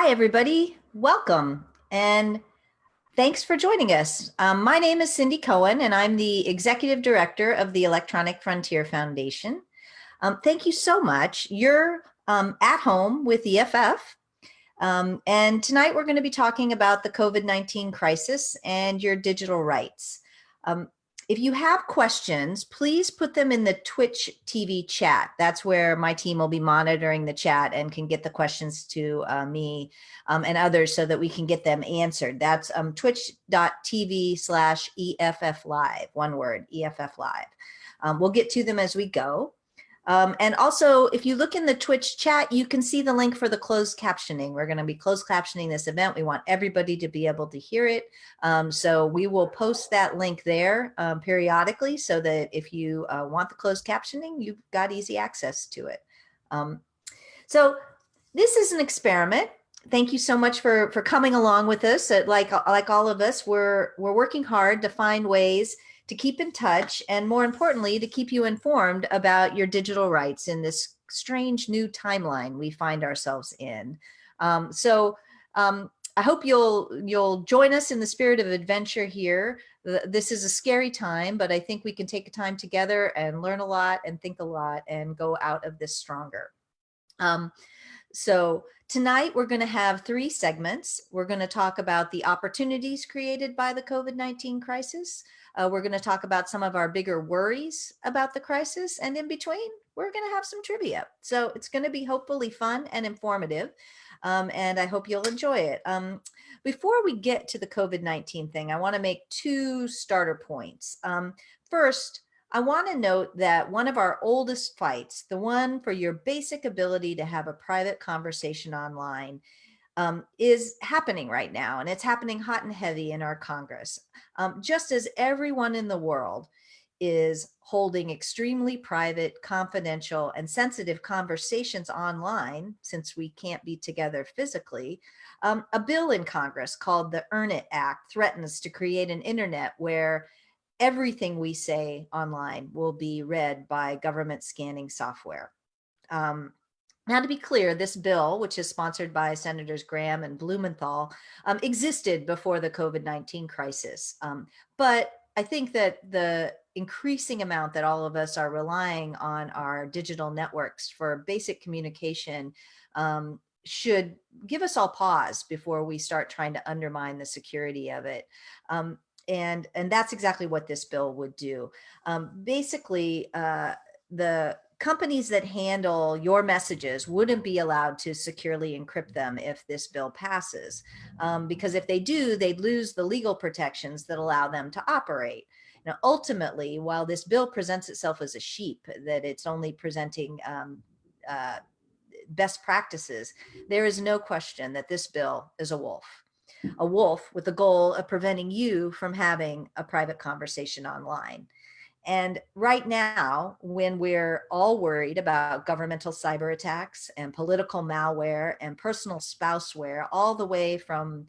Hi, everybody. Welcome and thanks for joining us. Um, my name is Cindy Cohen and I'm the Executive Director of the Electronic Frontier Foundation. Um, thank you so much. You're um, at home with EFF um, and tonight we're going to be talking about the COVID-19 crisis and your digital rights. Um, if you have questions, please put them in the Twitch TV chat. That's where my team will be monitoring the chat and can get the questions to uh, me um, and others so that we can get them answered. That's um, twitch.tv slash EFF live, one word, EFF live. Um, we'll get to them as we go. Um, and also, if you look in the Twitch chat, you can see the link for the closed captioning. We're going to be closed captioning this event. We want everybody to be able to hear it. Um, so we will post that link there um, periodically so that if you uh, want the closed captioning, you've got easy access to it. Um, so this is an experiment. Thank you so much for, for coming along with us. Like, like all of us, we're, we're working hard to find ways to keep in touch and more importantly, to keep you informed about your digital rights in this strange new timeline we find ourselves in. Um, so um, I hope you'll you'll join us in the spirit of adventure here. This is a scary time, but I think we can take a time together and learn a lot and think a lot and go out of this stronger. Um, so tonight we're going to have three segments. We're going to talk about the opportunities created by the COVID-19 crisis. Uh, we're going to talk about some of our bigger worries about the crisis. And in between, we're going to have some trivia. So it's going to be hopefully fun and informative. Um, and I hope you'll enjoy it. Um, before we get to the COVID-19 thing, I want to make two starter points. Um, first, I want to note that one of our oldest fights, the one for your basic ability to have a private conversation online, um, is happening right now, and it's happening hot and heavy in our Congress. Um, just as everyone in the world is holding extremely private, confidential, and sensitive conversations online, since we can't be together physically, um, a bill in Congress called the Earn It Act threatens to create an internet where everything we say online will be read by government scanning software. Um, now, to be clear, this bill, which is sponsored by Senators Graham and Blumenthal, um, existed before the COVID-19 crisis. Um, but I think that the increasing amount that all of us are relying on our digital networks for basic communication um, should give us all pause before we start trying to undermine the security of it. Um, and, and that's exactly what this bill would do. Um, basically, uh, the companies that handle your messages wouldn't be allowed to securely encrypt them if this bill passes. Um, because if they do, they'd lose the legal protections that allow them to operate. Now, ultimately, while this bill presents itself as a sheep, that it's only presenting um, uh, best practices, there is no question that this bill is a wolf. A wolf with the goal of preventing you from having a private conversation online. And right now, when we're all worried about governmental cyber attacks and political malware and personal spouseware, all the way from,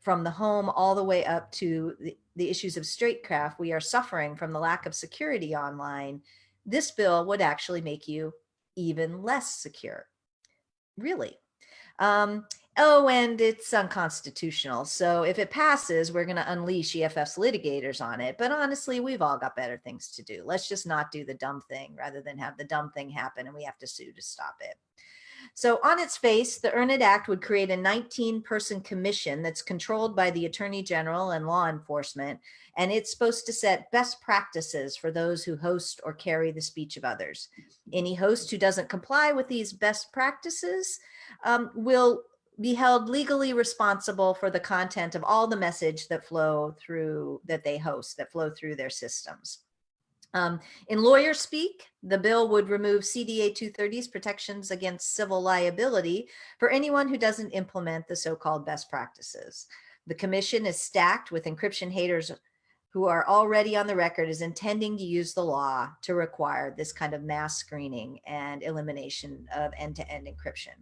from the home all the way up to the, the issues of statecraft, we are suffering from the lack of security online. This bill would actually make you even less secure. Really. Um, Oh, and it's unconstitutional. So if it passes, we're going to unleash EFF's litigators on it. But honestly, we've all got better things to do. Let's just not do the dumb thing rather than have the dumb thing happen and we have to sue to stop it. So on its face, the Earn It Act would create a 19 person commission that's controlled by the Attorney General and law enforcement. And it's supposed to set best practices for those who host or carry the speech of others. Any host who doesn't comply with these best practices um, will be held legally responsible for the content of all the message that flow through that they host that flow through their systems. Um, in lawyer speak, the bill would remove CDA 230's protections against civil liability for anyone who doesn't implement the so-called best practices. The commission is stacked with encryption haters who are already on the record as intending to use the law to require this kind of mass screening and elimination of end-to-end -end encryption.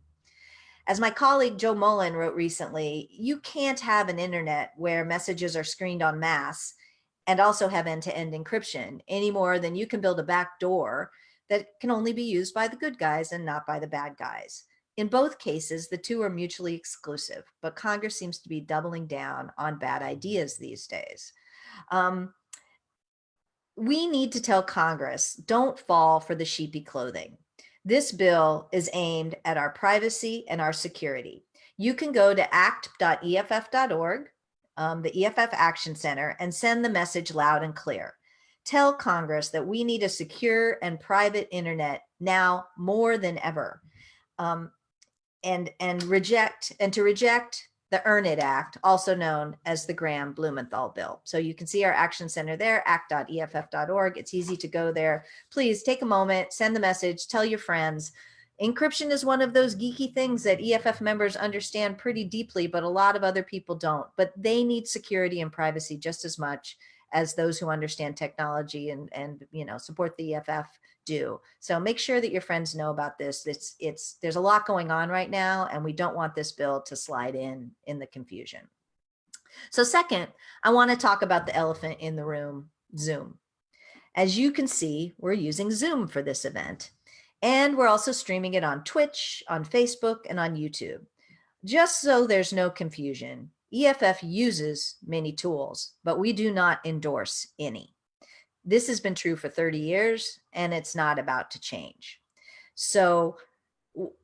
As my colleague Joe Mullin wrote recently, you can't have an internet where messages are screened en masse and also have end-to-end -end encryption any more than you can build a back door that can only be used by the good guys and not by the bad guys. in both cases, the two are mutually exclusive, but Congress seems to be doubling down on bad ideas these days. Um, we need to tell Congress, don't fall for the sheepy clothing. This bill is aimed at our privacy and our security. You can go to act.eff.org, um, the EFF Action Center, and send the message loud and clear. Tell Congress that we need a secure and private internet now more than ever. Um, and, and reject and to reject the Earn It Act, also known as the Graham Blumenthal Bill. So you can see our action center there, act.eff.org. It's easy to go there. Please take a moment, send the message, tell your friends. Encryption is one of those geeky things that EFF members understand pretty deeply, but a lot of other people don't. But they need security and privacy just as much as those who understand technology and, and you know, support the EFF do. So make sure that your friends know about this. It's, it's, there's a lot going on right now, and we don't want this bill to slide in in the confusion. So second, I want to talk about the elephant in the room, Zoom. As you can see, we're using Zoom for this event, and we're also streaming it on Twitch, on Facebook, and on YouTube. Just so there's no confusion, EFF uses many tools, but we do not endorse any. This has been true for 30 years and it's not about to change. So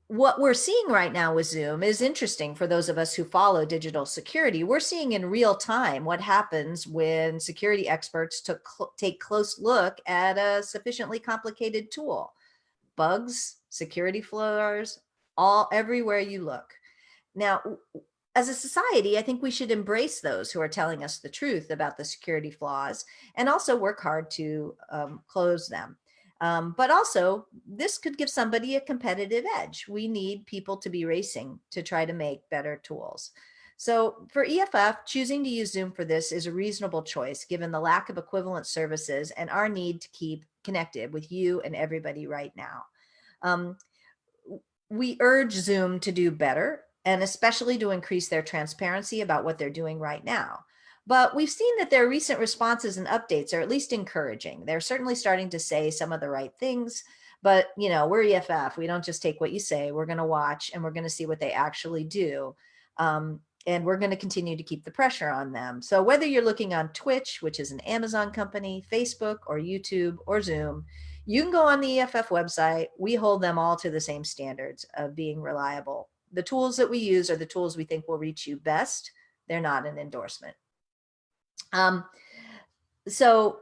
what we're seeing right now with Zoom is interesting for those of us who follow digital security. We're seeing in real time what happens when security experts took take close look at a sufficiently complicated tool. Bugs, security flaws, all everywhere you look. Now, as a society, I think we should embrace those who are telling us the truth about the security flaws and also work hard to um, close them. Um, but also, this could give somebody a competitive edge. We need people to be racing to try to make better tools. So for EFF, choosing to use Zoom for this is a reasonable choice given the lack of equivalent services and our need to keep connected with you and everybody right now. Um, we urge Zoom to do better and especially to increase their transparency about what they're doing right now. But we've seen that their recent responses and updates are at least encouraging. They're certainly starting to say some of the right things, but you know, we're EFF. We don't just take what you say. We're going to watch and we're going to see what they actually do. Um, and we're going to continue to keep the pressure on them. So whether you're looking on Twitch, which is an Amazon company, Facebook or YouTube or Zoom, you can go on the EFF website. We hold them all to the same standards of being reliable the tools that we use are the tools we think will reach you best. They're not an endorsement. Um, so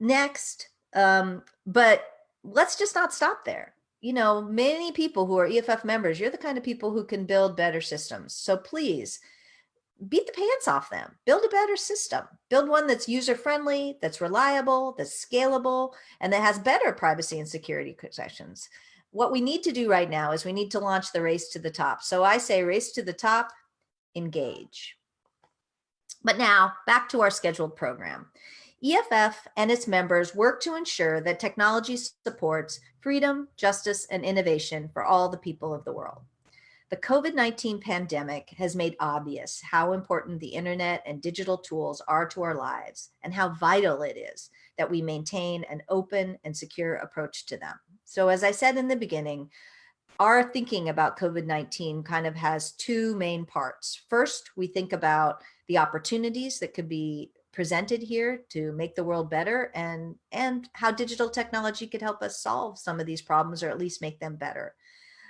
next, um, but let's just not stop there. You know, many people who are EFF members, you're the kind of people who can build better systems. So please beat the pants off them, build a better system, build one that's user friendly, that's reliable, that's scalable, and that has better privacy and security protections what we need to do right now is we need to launch the race to the top. So I say race to the top, engage. But now back to our scheduled program. EFF and its members work to ensure that technology supports freedom, justice, and innovation for all the people of the world. The COVID-19 pandemic has made obvious how important the internet and digital tools are to our lives and how vital it is that we maintain an open and secure approach to them. So as I said in the beginning, our thinking about COVID-19 kind of has two main parts. First, we think about the opportunities that could be presented here to make the world better and, and how digital technology could help us solve some of these problems or at least make them better.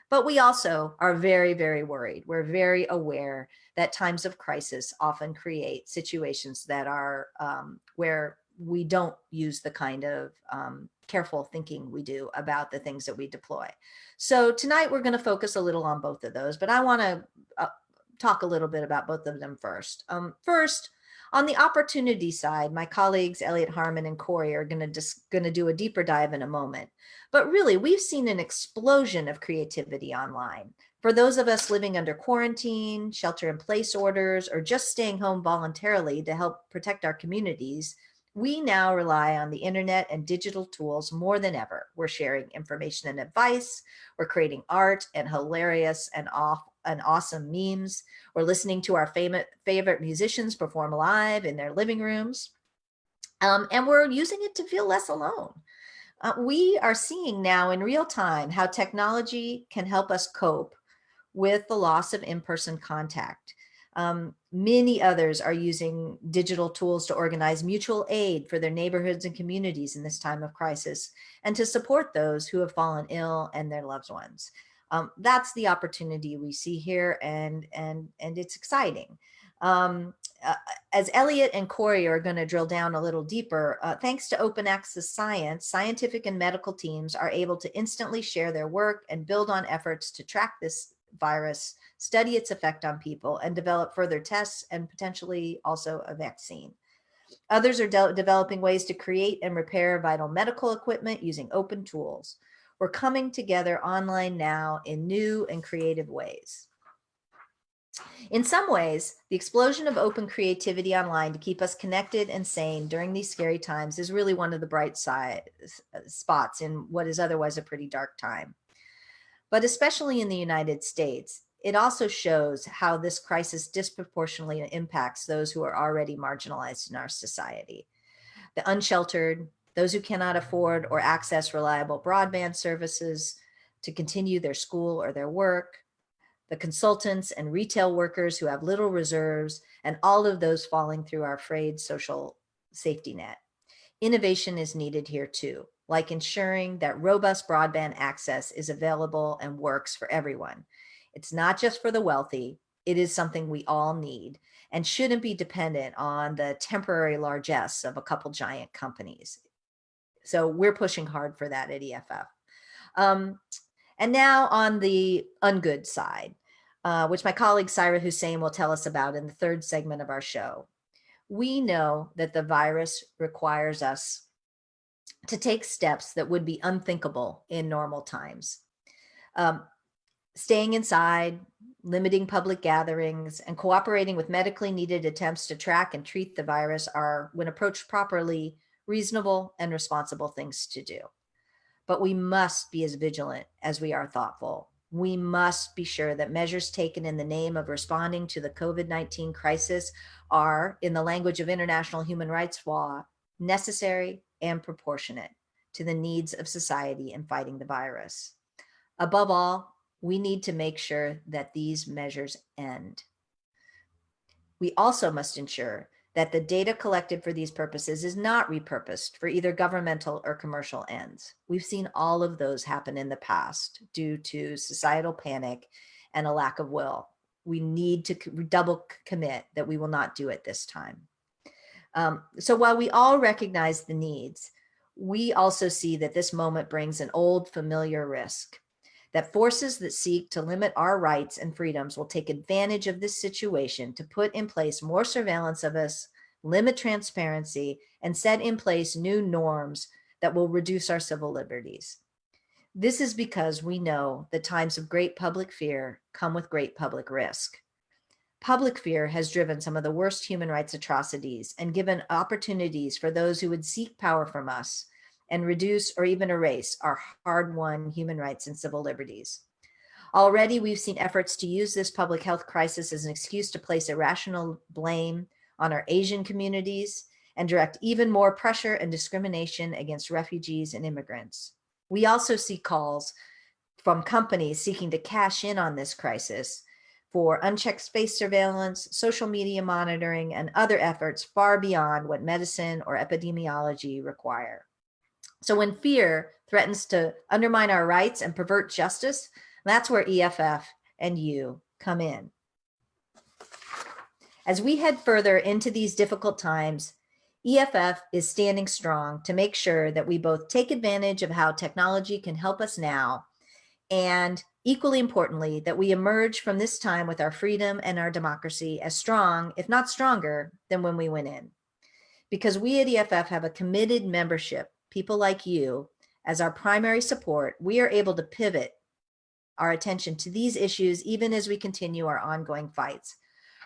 But we also are very, very worried. We're very aware that times of crisis often create situations that are um, where we don't use the kind of um, careful thinking we do about the things that we deploy. So tonight we're going to focus a little on both of those, but I want to uh, talk a little bit about both of them first. Um, first, on the opportunity side, my colleagues Elliot Harmon and Cory are going to just going to do a deeper dive in a moment. But really, we've seen an explosion of creativity online. For those of us living under quarantine, shelter in place orders, or just staying home voluntarily to help protect our communities, we now rely on the internet and digital tools more than ever. We're sharing information and advice. We're creating art and hilarious and off and awesome memes. We're listening to our favorite, favorite musicians perform live in their living rooms. Um, and we're using it to feel less alone. Uh, we are seeing now in real time how technology can help us cope with the loss of in-person contact. Um, many others are using digital tools to organize mutual aid for their neighborhoods and communities in this time of crisis and to support those who have fallen ill and their loved ones. Um, that's the opportunity we see here and, and, and it's exciting. Um, uh, as Elliot and Cory are going to drill down a little deeper, uh, thanks to open access science, scientific and medical teams are able to instantly share their work and build on efforts to track this virus, study its effect on people, and develop further tests and potentially also a vaccine. Others are de developing ways to create and repair vital medical equipment using open tools. We're coming together online now in new and creative ways. In some ways, the explosion of open creativity online to keep us connected and sane during these scary times is really one of the bright side spots in what is otherwise a pretty dark time. But especially in the United States, it also shows how this crisis disproportionately impacts those who are already marginalized in our society. The unsheltered, those who cannot afford or access reliable broadband services to continue their school or their work, the consultants and retail workers who have little reserves, and all of those falling through our frayed social safety net. Innovation is needed here too, like ensuring that robust broadband access is available and works for everyone. It's not just for the wealthy, it is something we all need and shouldn't be dependent on the temporary largesse of a couple giant companies. So we're pushing hard for that at EFF. Um, and now on the ungood side, uh, which my colleague Saira Hussain will tell us about in the third segment of our show. We know that the virus requires us to take steps that would be unthinkable in normal times. Um, staying inside, limiting public gatherings, and cooperating with medically needed attempts to track and treat the virus are, when approached properly, reasonable and responsible things to do but we must be as vigilant as we are thoughtful. We must be sure that measures taken in the name of responding to the COVID-19 crisis are, in the language of international human rights law, necessary and proportionate to the needs of society in fighting the virus. Above all, we need to make sure that these measures end. We also must ensure that the data collected for these purposes is not repurposed for either governmental or commercial ends. We've seen all of those happen in the past due to societal panic and a lack of will. We need to double commit that we will not do it this time. Um, so while we all recognize the needs, we also see that this moment brings an old familiar risk that forces that seek to limit our rights and freedoms will take advantage of this situation to put in place more surveillance of us, limit transparency, and set in place new norms that will reduce our civil liberties. This is because we know that times of great public fear come with great public risk. Public fear has driven some of the worst human rights atrocities and given opportunities for those who would seek power from us and reduce or even erase our hard-won human rights and civil liberties. Already, we've seen efforts to use this public health crisis as an excuse to place irrational blame on our Asian communities and direct even more pressure and discrimination against refugees and immigrants. We also see calls from companies seeking to cash in on this crisis for unchecked space surveillance, social media monitoring, and other efforts far beyond what medicine or epidemiology require. So when fear threatens to undermine our rights and pervert justice, that's where EFF and you come in. As we head further into these difficult times, EFF is standing strong to make sure that we both take advantage of how technology can help us now, and equally importantly, that we emerge from this time with our freedom and our democracy as strong, if not stronger, than when we went in. Because we at EFF have a committed membership people like you as our primary support, we are able to pivot our attention to these issues even as we continue our ongoing fights.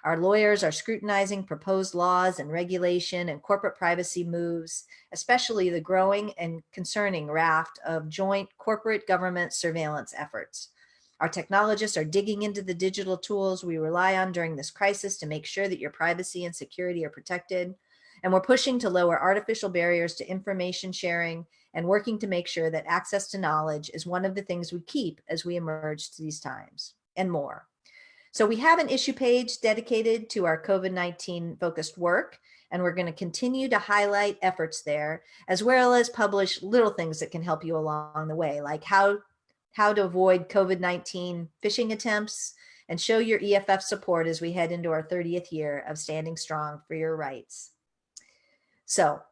Our lawyers are scrutinizing proposed laws and regulation and corporate privacy moves, especially the growing and concerning raft of joint corporate government surveillance efforts. Our technologists are digging into the digital tools we rely on during this crisis to make sure that your privacy and security are protected. And we're pushing to lower artificial barriers to information sharing and working to make sure that access to knowledge is one of the things we keep as we emerge to these times. and more. So we have an issue page dedicated to our COVID-19 focused work, and we're going to continue to highlight efforts there, as well as publish little things that can help you along the way, like how, how to avoid COVID-19 phishing attempts, and show your EFF support as we head into our 30th year of standing strong for your rights. So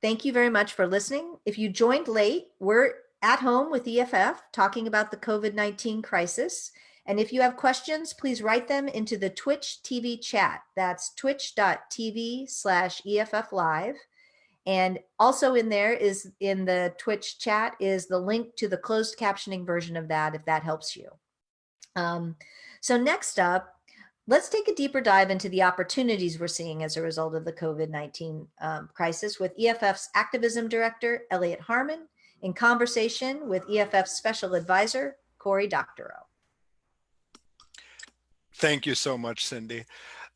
thank you very much for listening. If you joined late, we're at home with EFF talking about the COVID-19 crisis. And if you have questions, please write them into the Twitch TV chat. That's twitch.tv slash EFF live. And also in there is in the Twitch chat is the link to the closed captioning version of that, if that helps you. Um, so next up, let's take a deeper dive into the opportunities we're seeing as a result of the COVID-19 um, crisis with EFF's activism director, Elliot Harmon, in conversation with EFF's special advisor, Cory Doctorow. Thank you so much, Cindy.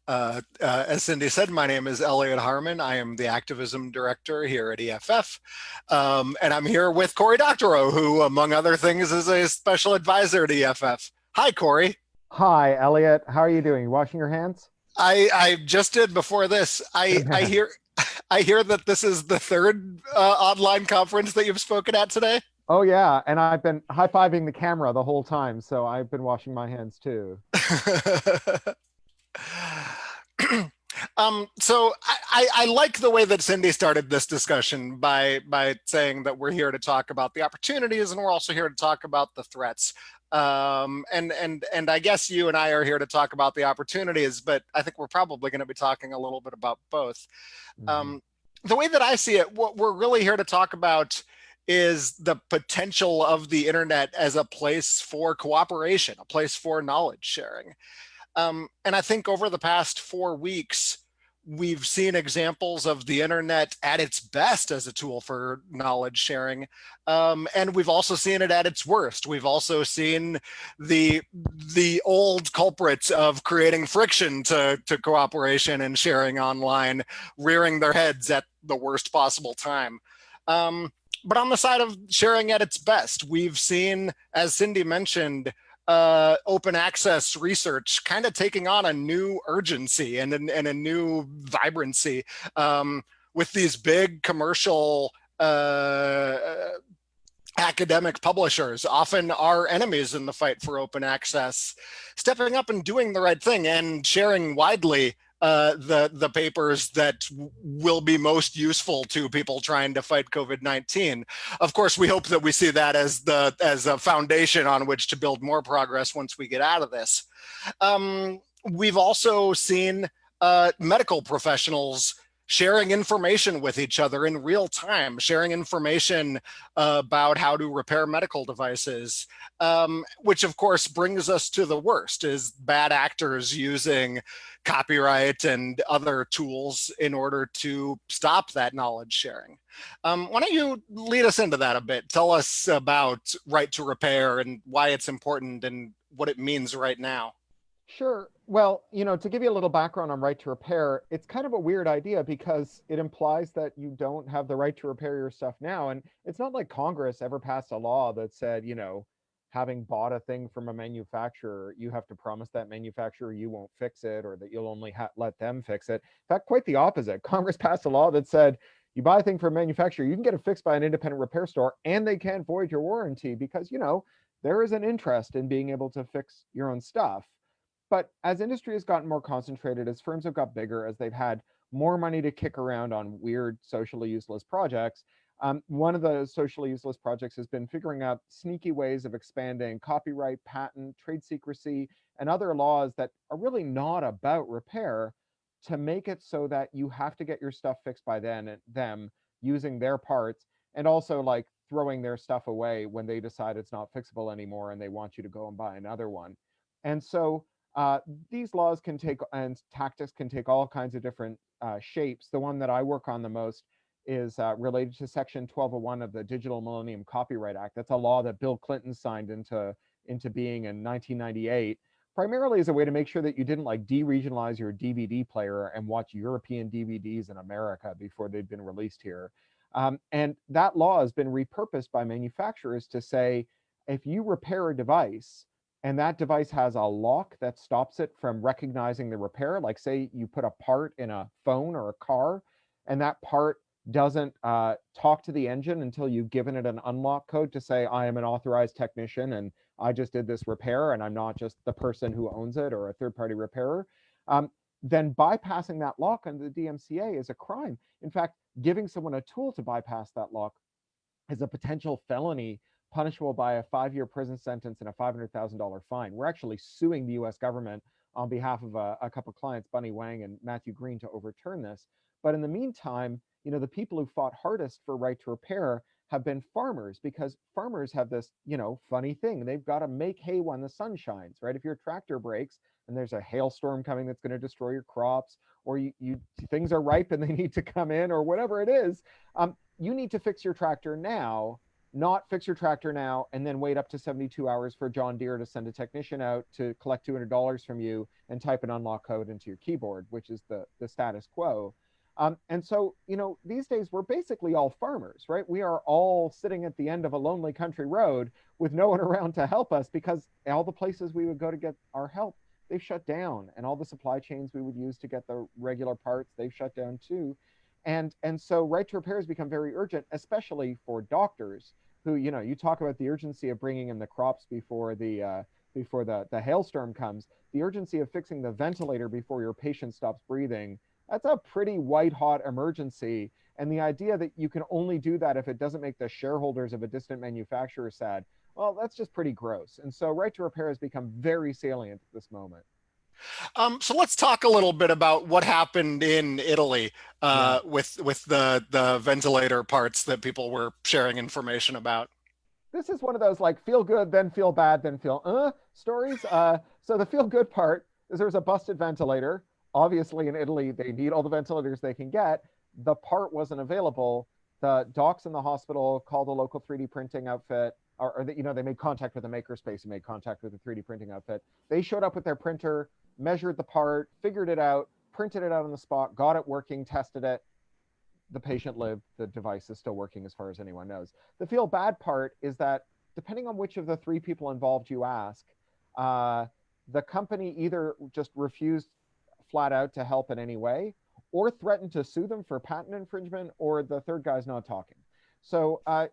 Uh, uh, as Cindy said, my name is Elliot Harmon. I am the activism director here at EFF. Um, and I'm here with Cory Doctorow, who, among other things, is a special advisor to EFF. Hi, Cory. Hi, Elliot. How are you doing? You washing your hands? I, I just did before this. I, I hear I hear that this is the third uh, online conference that you've spoken at today. Oh yeah, and I've been high-fiving the camera the whole time, so I've been washing my hands too. um, so I, I, like the way that Cindy started this discussion by by saying that we're here to talk about the opportunities and we're also here to talk about the threats. Um, and and and I guess you and I are here to talk about the opportunities, but I think we're probably going to be talking a little bit about both. Mm -hmm. um, the way that I see it, what we're really here to talk about is the potential of the internet as a place for cooperation, a place for knowledge sharing. Um, and I think over the past four weeks, we've seen examples of the internet at its best as a tool for knowledge sharing. Um, and we've also seen it at its worst. We've also seen the the old culprits of creating friction to, to cooperation and sharing online rearing their heads at the worst possible time. Um, but on the side of sharing at its best, we've seen, as Cindy mentioned, uh, open access research kind of taking on a new urgency and, and a new vibrancy um, with these big commercial uh, academic publishers, often our enemies in the fight for open access, stepping up and doing the right thing and sharing widely uh, the the papers that will be most useful to people trying to fight COVID-19. Of course, we hope that we see that as the as a foundation on which to build more progress once we get out of this. Um, we've also seen uh, medical professionals sharing information with each other in real time, sharing information about how to repair medical devices, um, which of course brings us to the worst is bad actors using copyright and other tools in order to stop that knowledge sharing. Um, why don't you lead us into that a bit? Tell us about right to repair and why it's important and what it means right now. Sure. Well, you know, to give you a little background on right to repair, it's kind of a weird idea because it implies that you don't have the right to repair your stuff now. And it's not like Congress ever passed a law that said, you know, having bought a thing from a manufacturer, you have to promise that manufacturer you won't fix it or that you'll only let them fix it. In fact, quite the opposite. Congress passed a law that said you buy a thing from a manufacturer, you can get it fixed by an independent repair store and they can't void your warranty because, you know, there is an interest in being able to fix your own stuff. But as industry has gotten more concentrated, as firms have got bigger, as they've had more money to kick around on weird socially useless projects, um, one of the socially useless projects has been figuring out sneaky ways of expanding copyright, patent, trade secrecy, and other laws that are really not about repair to make it so that you have to get your stuff fixed by then them using their parts and also like throwing their stuff away when they decide it's not fixable anymore and they want you to go and buy another one. And so uh, these laws can take and tactics can take all kinds of different uh, shapes. The one that I work on the most is uh, related to Section 1201 of the Digital Millennium Copyright Act. That's a law that Bill Clinton signed into into being in 1998, primarily as a way to make sure that you didn't like deregionalize your DVD player and watch European DVDs in America before they'd been released here. Um, and that law has been repurposed by manufacturers to say, if you repair a device, and that device has a lock that stops it from recognizing the repair. Like say you put a part in a phone or a car, and that part doesn't uh, talk to the engine until you've given it an unlock code to say, I am an authorized technician and I just did this repair and I'm not just the person who owns it or a third party repairer, um, then bypassing that lock under the DMCA is a crime. In fact, giving someone a tool to bypass that lock is a potential felony punishable by a five-year prison sentence and a $500,000 fine. We're actually suing the US government on behalf of a, a couple clients, Bunnie Huang and Matthew Green, to overturn this. But in the meantime, you know, the people who fought hardest for right to repair have been farmers because farmers have this, you know, funny thing. They've got to make hay when the sun shines, right? If your tractor breaks and there's a hailstorm coming that's going to destroy your crops, or you, you things are ripe and they need to come in, or whatever it is, um, you need to fix your tractor now, not fix your tractor now and then wait up to 72 hours for John Deere to send a technician out to collect $200 from you and type an unlock code into your keyboard, which is the the status quo. Um, and so, you know, these days we're basically all farmers, right? We are all sitting at the end of a lonely country road with no one around to help us because all the places we would go to get our help, they've shut down. And all the supply chains we would use to get the regular parts, they've shut down too. And, and so right to repair has become very urgent, especially for doctors who, you know, you talk about the urgency of bringing in the crops before the, uh, before the, the hailstorm comes, the urgency of fixing the ventilator before your patient stops breathing that's a pretty white hot emergency. And the idea that you can only do that if it doesn't make the shareholders of a distant manufacturer sad, well, that's just pretty gross. And so right to repair has become very salient at this moment. Um, so let's talk a little bit about what happened in Italy uh, yeah. with with the the ventilator parts that people were sharing information about. This is one of those like feel good, then feel bad, then feel uh stories. Uh, so the feel good part is there was a busted ventilator obviously in Italy, they need all the ventilators they can get. The part wasn't available. The docs in the hospital called a local 3D printing outfit, or, or the, you know, they made contact with a makerspace and made contact with a 3D printing outfit. They showed up with their printer, measured the part, figured it out, printed it out on the spot, got it working, tested it. The patient lived. The device is still working as far as anyone knows. The feel bad part is that depending on which of the three people involved you ask, uh, the company either just refused flat out to help in any way, or threaten to sue them for patent infringement, or the third guy's not talking. So uh,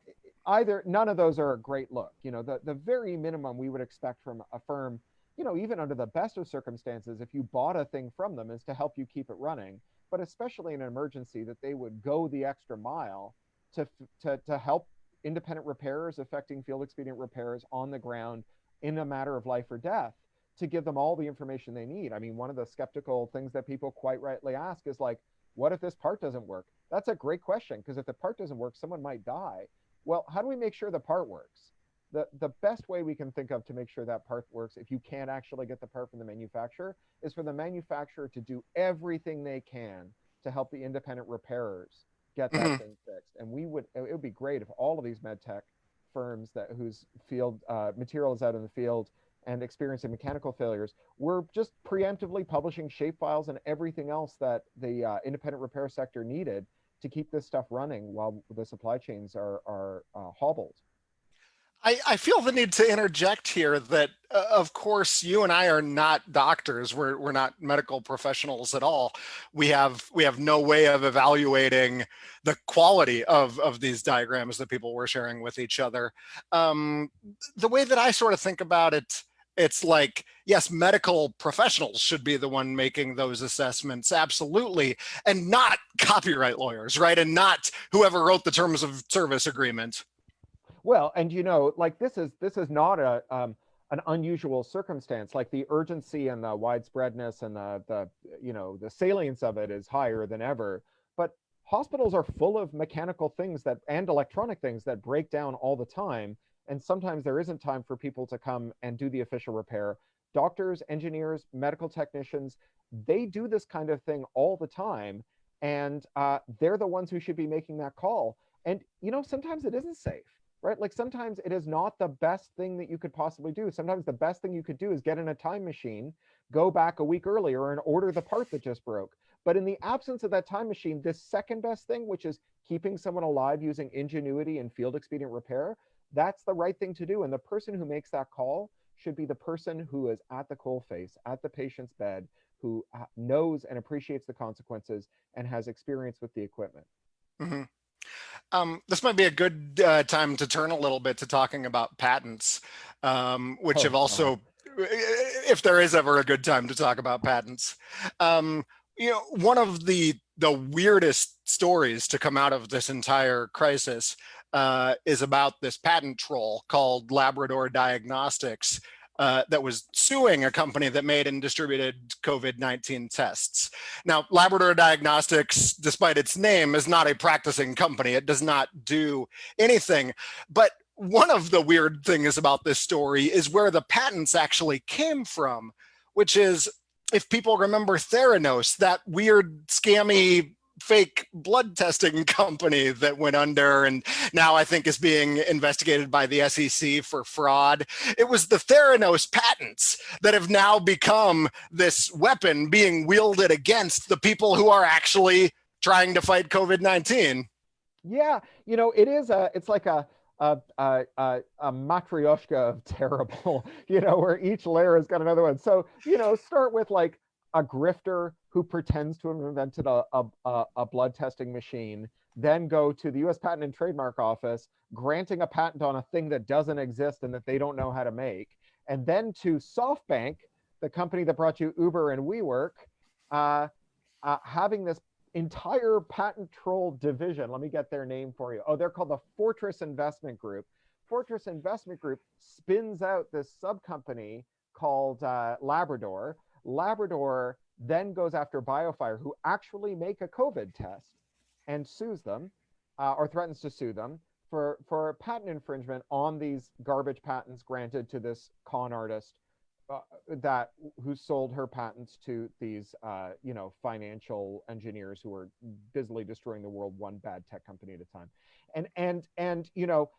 either none of those are a great look. You know, the, the very minimum we would expect from a firm, you know, even under the best of circumstances, if you bought a thing from them is to help you keep it running. But especially in an emergency, that they would go the extra mile to, to, to help independent repairers affecting field expedient repairs on the ground in a matter of life or death to give them all the information they need. I mean, one of the skeptical things that people quite rightly ask is like, what if this part doesn't work? That's a great question because if the part doesn't work, someone might die. Well, how do we make sure the part works? The, the best way we can think of to make sure that part works, if you can't actually get the part from the manufacturer, is for the manufacturer to do everything they can to help the independent repairers get that mm-hmm. thing fixed. And we would, it would be great if all of these med tech firms that whose field uh, material is out in the field and experiencing mechanical failures, we're just preemptively publishing shapefiles and everything else that the uh, independent repair sector needed to keep this stuff running while the supply chains are, are uh, hobbled. I, I, feel the need to interject here that, uh, of course, you and I are not doctors. We're, we're not medical professionals at all. We have we have no way of evaluating the quality of, of these diagrams that people were sharing with each other. Um, the way that I sort of think about it it's like, yes, medical professionals should be the one making those assessments, absolutely, and not copyright lawyers, right? And not whoever wrote the terms of service agreement. Well, and you know, like this is this is not a um, an unusual circumstance. Like the urgency and the widespreadness and the the you know the salience of it is higher than ever. But hospitals are full of mechanical things that and electronic things that break down all the time and sometimes there isn't time for people to come and do the official repair. Doctors, engineers, medical technicians, they do this kind of thing all the time. And uh, they're the ones who should be making that call. And, you know, sometimes it isn't safe, right? Like sometimes it is not the best thing that you could possibly do. Sometimes the best thing you could do is get in a time machine, go back a week earlier and order the part that just broke. But in the absence of that time machine, this second best thing, which is keeping someone alive using ingenuity and field expedient repair, that's the right thing to do. And the person who makes that call should be the person who is at the coal face, at the patient's bed, who uh, knows and appreciates the consequences and has experience with the equipment. Mm -hmm. Um, this might be a good uh, time to turn a little bit to talking about patents, um, which oh, have also, uh, if there is ever a good time to talk about patents. Um, you know, one of the the weirdest stories to come out of this entire crisis uh, is about this patent troll called Labrador Diagnostics, uh, that was suing a company that made and distributed COVID-19 tests. Now, Labrador Diagnostics, despite its name, is not a practicing company. It does not do anything. But one of the weird things about this story is where the patents actually came from, which is if people remember Theranos, that weird scammy fake blood testing company that went under and now I think is being investigated by the SEC for fraud. It was the Theranos patents that have now become this weapon being wielded against the people who are actually trying to fight COVID-19. Yeah, you know, it is a, it's like a, a, a, a, a matryoshka of terrible, you know, where each layer has got another one. So, you know, start with like a grifter who pretends to have invented a, a, a, blood testing machine, then go to the US Patent and Trademark Office, granting a patent on a thing that doesn't exist and that they don't know how to make, and then to SoftBank, the company that brought you Uber and WeWork, uh, uh, having this entire patent troll division. Let me get their name for you. Oh, they're called the Fortress Investment Group. Fortress Investment Group spins out this sub company called uh, Labrador. Labrador then goes after BioFire, who actually make a COVID test and sues them uh, or threatens to sue them for, for patent infringement on these garbage patents granted to this con artist uh, that who sold her patents to these uh, you know financial engineers who are busily destroying the world one bad tech company at a time. And and and you know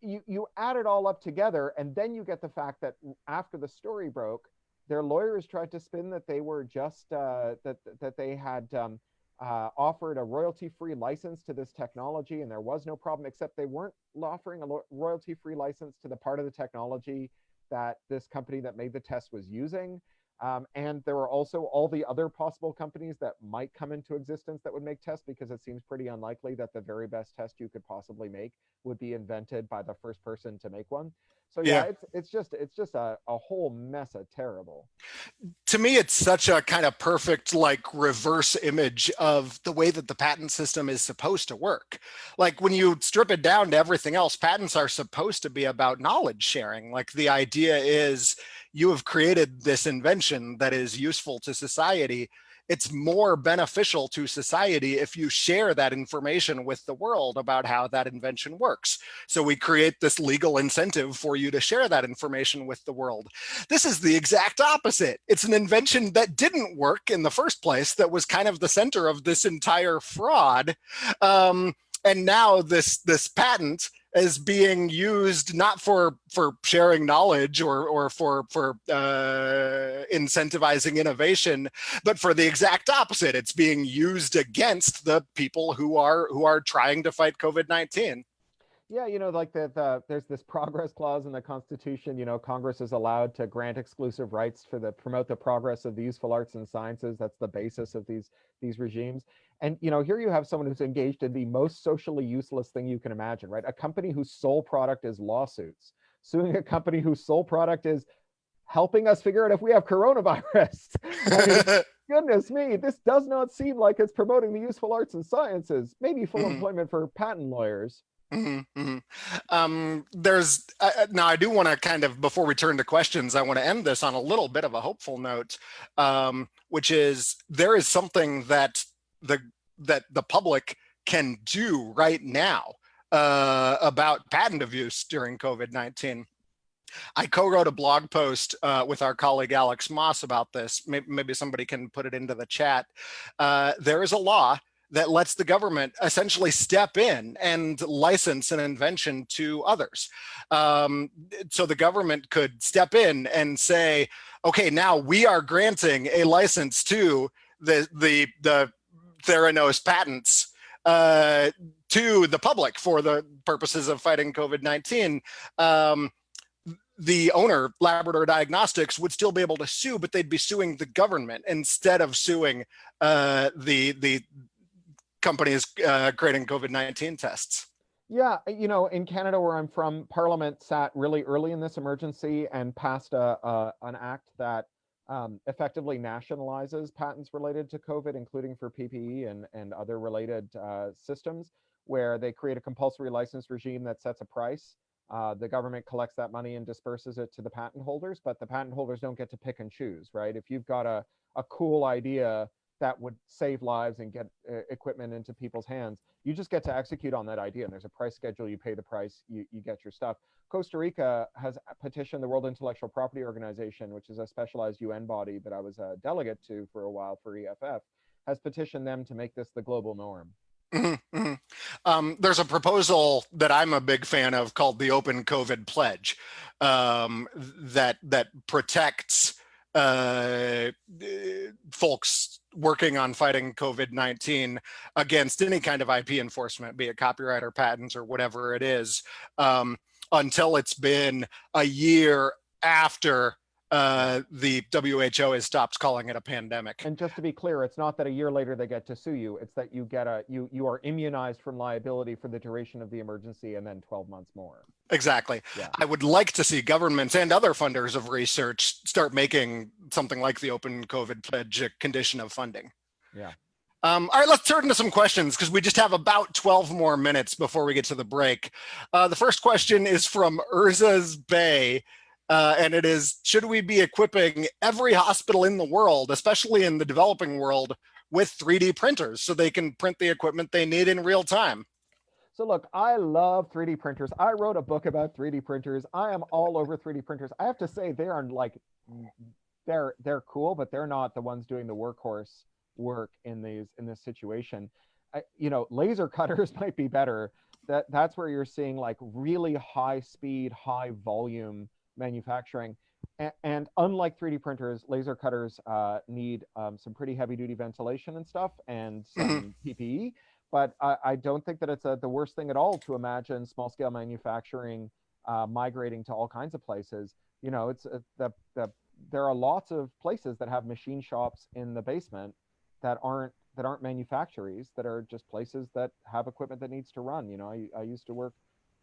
you you add it all up together and then you get the fact that after the story broke their lawyers tried to spin that they were just uh, that that they had um, uh, offered a royalty-free license to this technology, and there was no problem. Except they weren't offering a royalty-free license to the part of the technology that this company that made the test was using. Um, and there were also all the other possible companies that might come into existence that would make tests because it seems pretty unlikely that the very best test you could possibly make would be invented by the first person to make one. So yeah, yeah, it's it's just it's just a, a whole mess of terrible. To me, it's such a kind of perfect like reverse image of the way that the patent system is supposed to work. Like when you strip it down to everything else, patents are supposed to be about knowledge sharing. Like the idea is you have created this invention that is useful to society it's more beneficial to society if you share that information with the world about how that invention works. So we create this legal incentive for you to share that information with the world. This is the exact opposite. It's an invention that didn't work in the first place that was kind of the center of this entire fraud. Um, and now this, this patent is being used not for for sharing knowledge or or for for uh, incentivizing innovation, but for the exact opposite. It's being used against the people who are who are trying to fight COVID nineteen. Yeah, you know, like the, the there's this progress clause in the Constitution. You know, Congress is allowed to grant exclusive rights for the promote the progress of the useful arts and sciences. That's the basis of these these regimes. And you know, here you have someone who's engaged in the most socially useless thing you can imagine, right? A company whose sole product is lawsuits, suing a company whose sole product is helping us figure out if we have coronavirus. I mean, goodness me, this does not seem like it's promoting the useful arts and sciences. Maybe full mm -hmm. employment for patent lawyers. Mm -hmm, mm -hmm. Um, there's uh, uh now I do want to kind of before we turn to questions, I want to end this on a little bit of a hopeful note, um, which is there is something that the that the public can do right now uh, about patent abuse during COVID-19. I co-wrote a blog post uh, with our colleague Alex Moss about this. Maybe, maybe somebody can put it into the chat. Uh, there is a law that lets the government essentially step in and license an invention to others. Um, so the government could step in and say, okay, now we are granting a license to the, the, the Theranos patents uh, to the public for the purposes of fighting COVID-19. Um, the owner, Labrador Diagnostics, would still be able to sue, but they'd be suing the government instead of suing uh, the the companies uh, creating COVID-19 tests. Yeah, you know, in Canada, where I'm from, Parliament sat really early in this emergency and passed a, a an act that um, effectively nationalizes patents related to COVID, including for PPE and and other related uh, systems, where they create a compulsory license regime that sets a price. Uh, the government collects that money and disperses it to the patent holders, but the patent holders don't get to pick and choose, right? If you've got a a cool idea that would save lives and get uh, equipment into people's hands. You just get to execute on that idea. And there's a price schedule. You pay the price. You, you get your stuff. Costa Rica has petitioned the World Intellectual Property Organization, which is a specialized UN body that I was a delegate to for a while for EFF, has petitioned them to make this the global norm. Mm-hmm, mm-hmm. Um, there's a proposal that I'm a big fan of called the Open COVID Pledge um, that that protects uh, folks working on fighting COVID-19 against any kind of IP enforcement, be it copyright or patents or whatever it is, um, until it's been a year after uh, the WHO has stopped calling it a pandemic. And just to be clear, it's not that a year later they get to sue you. It's that you get a you you are immunized from liability for the duration of the emergency and then 12 months more. Exactly. Yeah. I would like to see governments and other funders of research start making something like the open COVID pledge a condition of funding. Yeah. Um, all right, let's turn to some questions because we just have about 12 more minutes before we get to the break. Uh, the first question is from Urza's Bay. Uh, and it is, should we be equipping every hospital in the world, especially in the developing world, with 3D printers so they can print the equipment they need in real time? So look, I love 3D printers. I wrote a book about 3D printers. I am all over 3D printers. I have to say they are like, they're they're cool, but they're not the ones doing the workhorse work in these in this situation. I, you know, laser cutters might be better. That that's where you're seeing like really high speed, high volume manufacturing. And, and unlike 3D printers, laser cutters uh, need um, some pretty heavy duty ventilation and stuff and some PPE. But I, I, don't think that it's a, the worst thing at all to imagine small scale manufacturing uh, migrating to all kinds of places. You know, it's uh, the, the, there are lots of places that have machine shops in the basement that aren't that aren't manufactories that are just places that have equipment that needs to run. You know, I, I used to work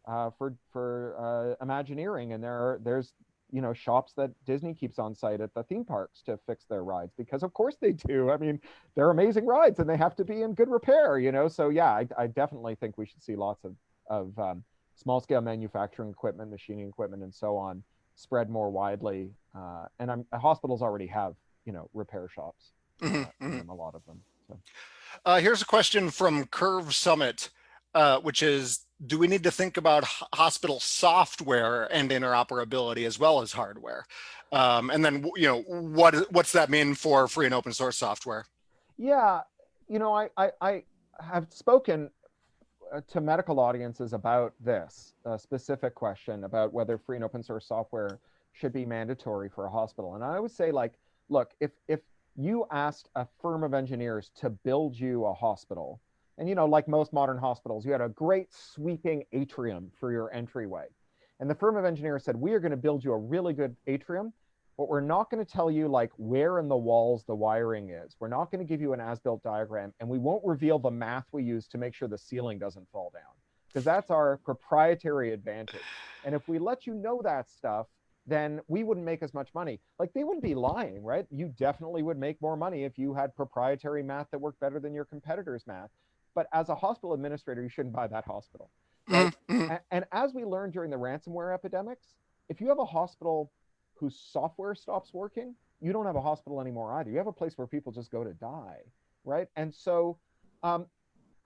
uh, for for uh, Imagineering, and there are there's you know shops that Disney keeps on site at the theme parks to fix their rides because of course they do. I mean, they're amazing rides and they have to be in good repair, you know. So yeah, I, I definitely think we should see lots of of um, small scale manufacturing equipment, machining equipment, and so on spread more widely. Uh, and I'm, hospitals already have you know repair shops, uh, mm-hmm. a lot of them. So. Uh, here's a question from Curve Summit, uh, which is do we need to think about hospital software and interoperability as well as hardware? Um, and then, you know, what what's that mean for free and open source software? Yeah, you know, I, I, I have spoken uh, to medical audiences about this specific question about whether free and open source software should be mandatory for a hospital. And I always say like, look, if, if you asked a firm of engineers to build you a hospital, and you know, like most modern hospitals, you had a great sweeping atrium for your entryway. And the firm of engineers said, we are going to build you a really good atrium, but we're not going to tell you like where in the walls the wiring is. We're not going to give you an as-built diagram, and we won't reveal the math we use to make sure the ceiling doesn't fall down, because that's our proprietary advantage. And if we let you know that stuff, then we wouldn't make as much money. Like they wouldn't be lying, right? You definitely would make more money if you had proprietary math that worked better than your competitors' math. But as a hospital administrator, you shouldn't buy that hospital. Right? Mm-hmm. and, and as we learned during the ransomware epidemics, if you have a hospital whose software stops working, you don't have a hospital anymore either. You have a place where people just go to die, right? And so, um,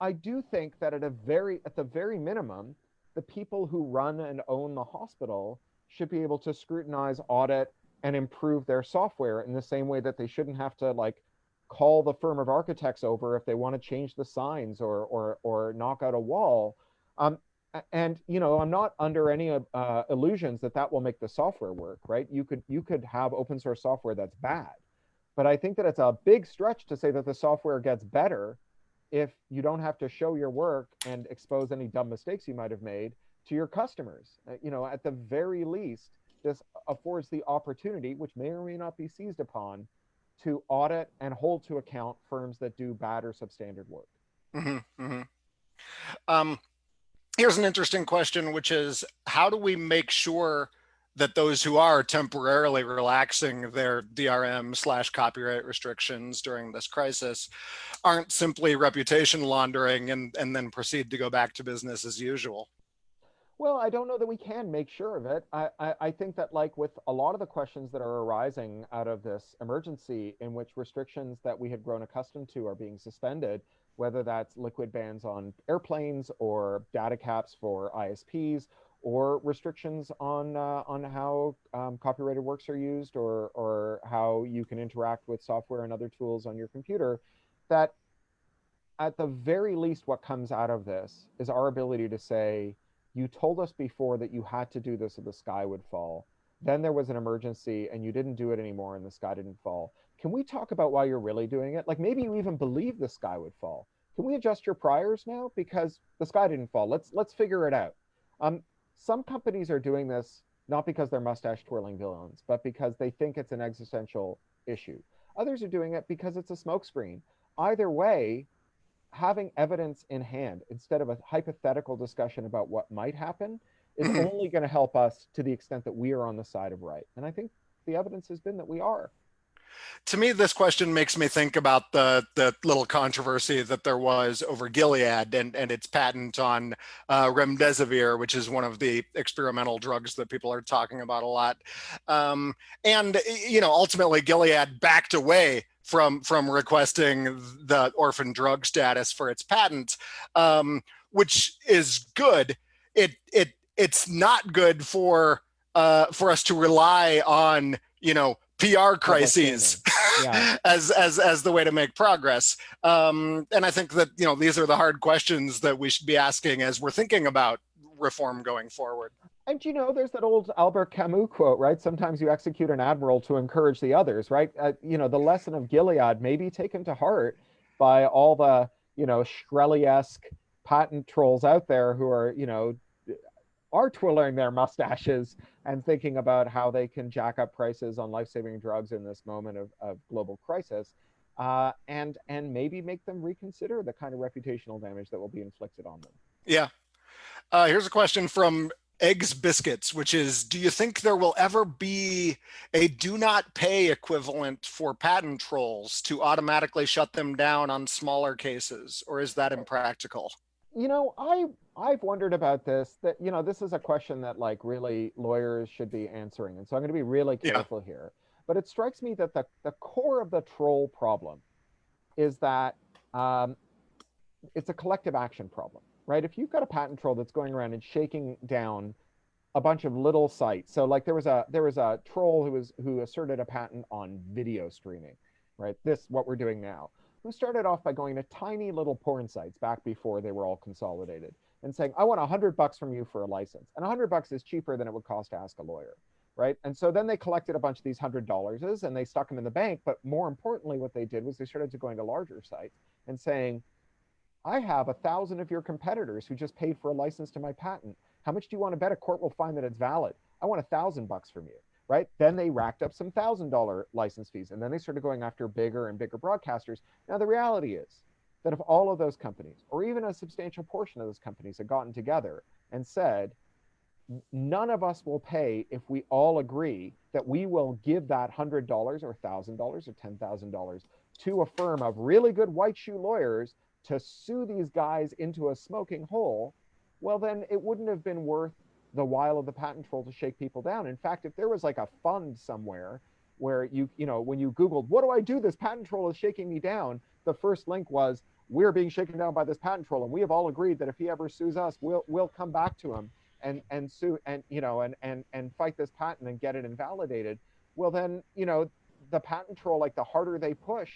I do think that at a very, at the very minimum, the people who run and own the hospital should be able to scrutinize, audit, and improve their software in the same way that they shouldn't have to like call the firm of architects over if they want to change the signs or or or knock out a wall. Um, and you know, I'm not under any uh, illusions that that will make the software work, right? You could you could have open source software that's bad, but I think that it's a big stretch to say that the software gets better if you don't have to show your work and expose any dumb mistakes you might have made to your customers. Uh, you know, at the very least, this affords the opportunity, which may or may not be seized upon, to audit and hold to account firms that do bad or substandard work. Mm-hmm, mm-hmm. Um, here's an interesting question, which is how do we make sure that those who are temporarily relaxing their DRM slash copyright restrictions during this crisis aren't simply reputation laundering and, and then proceed to go back to business as usual? Well, I don't know that we can make sure of it. I, I, I, think that like with a lot of the questions that are arising out of this emergency in which restrictions that we had grown accustomed to are being suspended, whether that's liquid bans on airplanes or data caps for ISPs or restrictions on uh, on how um, copyrighted works are used or or how you can interact with software and other tools on your computer, that at the very least what comes out of this is our ability to say, you told us before that you had to do this or the sky would fall. Then there was an emergency and you didn't do it anymore and the sky didn't fall. Can we talk about why you're really doing it? Like maybe you even believe the sky would fall. Can we adjust your priors now because the sky didn't fall? Let's let's figure it out. Um, some companies are doing this not because they're mustache twirling villains, but because they think it's an existential issue. Others are doing it because it's a smokescreen. Either way, having evidence in hand instead of a hypothetical discussion about what might happen is only going to help us to the extent that we are on the side of right. And I think the evidence has been that we are. To me, this question makes me think about the the little controversy that there was over Gilead and, and its patent on uh, remdesivir, which is one of the experimental drugs that people are talking about a lot. Um, and, you know, ultimately Gilead backed away from from requesting the orphan drug status for its patent, um, which is good. It it it's not good for uh, for us to rely on you know PR crises yeah. as as as the way to make progress. Um, and I think that you know these are the hard questions that we should be asking as we're thinking about reform going forward. And you know, there's that old Albert Camus quote, right? Sometimes you execute an admiral to encourage the others, right? Uh, you know, the lesson of Gilead may be taken to heart by all the, you know, Shkreli-esque patent trolls out there who are, you know, are twirling their mustaches and thinking about how they can jack up prices on life-saving drugs in this moment of, of global crisis. Uh, and and maybe make them reconsider the kind of reputational damage that will be inflicted on them. Yeah. Uh, here's a question from eggs biscuits which is do you think there will ever be a do not pay equivalent for patent trolls to automatically shut them down on smaller cases or is that impractical? You know i i've wondered about this that you know this is a question that like really lawyers should be answering and so i'm going to be really careful yeah. here. But it strikes me that the, the core of the troll problem is that um, it's a collective action problem right? If you've got a patent troll that's going around and shaking down a bunch of little sites. So like there was a there was a troll who was who asserted a patent on video streaming, right? This what we're doing now. Who started off by going to tiny little porn sites back before they were all consolidated and saying, "I want a hundred bucks from you for a license," and a hundred bucks is cheaper than it would cost to ask a lawyer, right? And so then they collected a bunch of these hundred dollars and they stuck them in the bank. But more importantly, what they did was they started to going to larger sites and saying, I have a thousand of your competitors who just paid for a license to my patent. How much do you want to bet a court will find that it's valid? I want a thousand bucks from you, right? Then they racked up some thousand dollar license fees and then they started going after bigger and bigger broadcasters. Now, the reality is that if all of those companies, or even a substantial portion of those companies, had gotten together and said, none of us will pay if we all agree that we will give that $100 or $1,000 or $10,000 to a firm of really good white shoe lawyers to sue these guys into a smoking hole, well, then it wouldn't have been worth the while of the patent troll to shake people down. In fact, if there was like a fund somewhere where you, you know, when you Googled, what do I do? This patent troll is shaking me down. The first link was, we're being shaken down by this patent troll. And we have all agreed that if he ever sues us, we'll, we'll come back to him and, and sue and, you know, and, and, and fight this patent and get it invalidated. Well, then, you know, the patent troll, like the harder they push,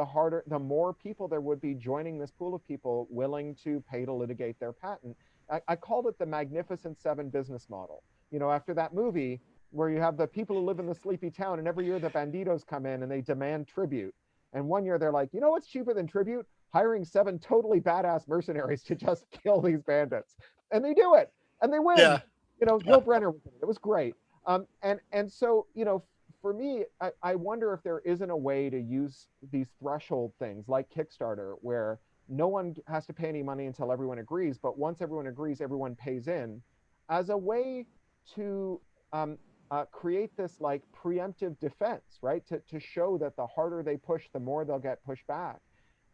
the harder, the more people there would be joining this pool of people willing to pay to litigate their patent. I, I called it the Magnificent Seven business model. You know, after that movie where you have the people who live in the sleepy town and every year the banditos come in and they demand tribute. And one year they're like, you know what's cheaper than tribute? Hiring seven totally badass mercenaries to just kill these bandits. And they do it and they win. Yeah. You know, yeah. Brynner, it was great. Um, and and so you know, for me, I, I wonder if there isn't a way to use these threshold things like Kickstarter, where no one has to pay any money until everyone agrees, but once everyone agrees, everyone pays in, as a way to um, uh, create this like preemptive defense, right? To, to show that the harder they push, the more they'll get pushed back.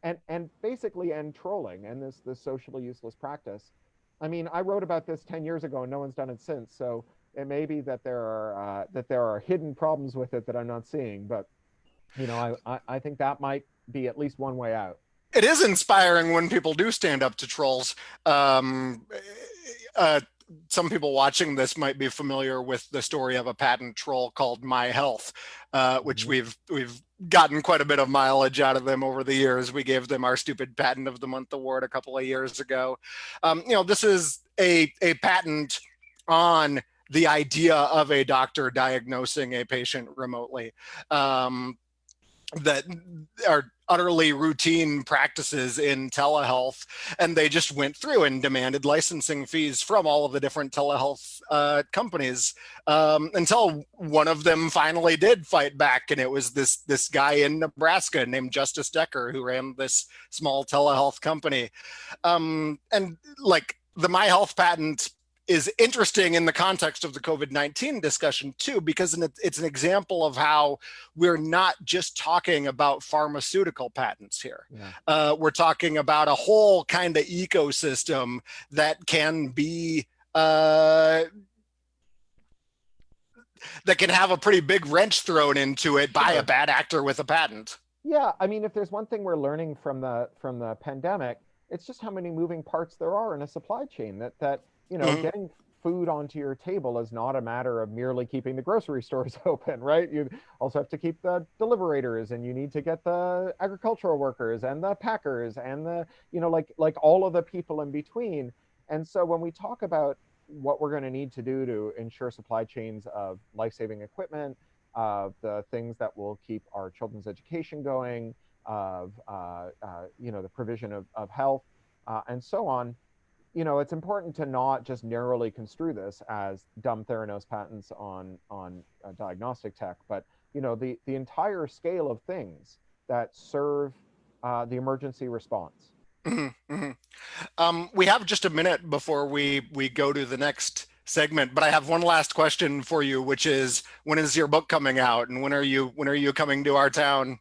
And, and basically end trolling and this, this socially useless practice. I mean, I wrote about this 10 years ago and no one's done it since. So it may be that there are, uh, that there are hidden problems with it that I'm not seeing, but you know, I, I, I think that might be at least one way out. It is inspiring when people do stand up to trolls. Um, uh, some people watching this might be familiar with the story of a patent troll called My Health, uh, which mm -hmm. we've we've gotten quite a bit of mileage out of them over the years. We gave them our stupid patent of the month award a couple of years ago. Um, you know, this is a a patent on the idea of a doctor diagnosing a patient remotely. Um, that are utterly routine practices in telehealth and they just went through and demanded licensing fees from all of the different telehealth uh, companies um, until one of them finally did fight back and it was this this guy in Nebraska named Justice Decker who ran this small telehealth company um, and like the my health patent is interesting in the context of the COVID-19 discussion too, because it's an example of how we're not just talking about pharmaceutical patents here. Yeah. Uh, we're talking about a whole kind of ecosystem that can be uh, that can have a pretty big wrench thrown into it by a bad actor with a patent. Yeah, I mean, if there's one thing we're learning from the from the pandemic, it's just how many moving parts there are in a supply chain that that you know, mm -hmm. getting food onto your table is not a matter of merely keeping the grocery stores open, right? You also have to keep the deliverators and you need to get the agricultural workers and the packers and the, you know, like like all of the people in between. And so when we talk about what we're going to need to do to ensure supply chains of life-saving equipment, of the things that will keep our children's education going, of uh, uh, you know the provision of, of health, uh, and so on, you know, it's important to not just narrowly construe this as dumb Theranos patents on on uh, diagnostic tech, but you know, the the entire scale of things that serve uh, the emergency response. Mm -hmm. um, we have just a minute before we we go to the next segment, but I have one last question for you, which is, when is your book coming out, and when are you when are you coming to our town?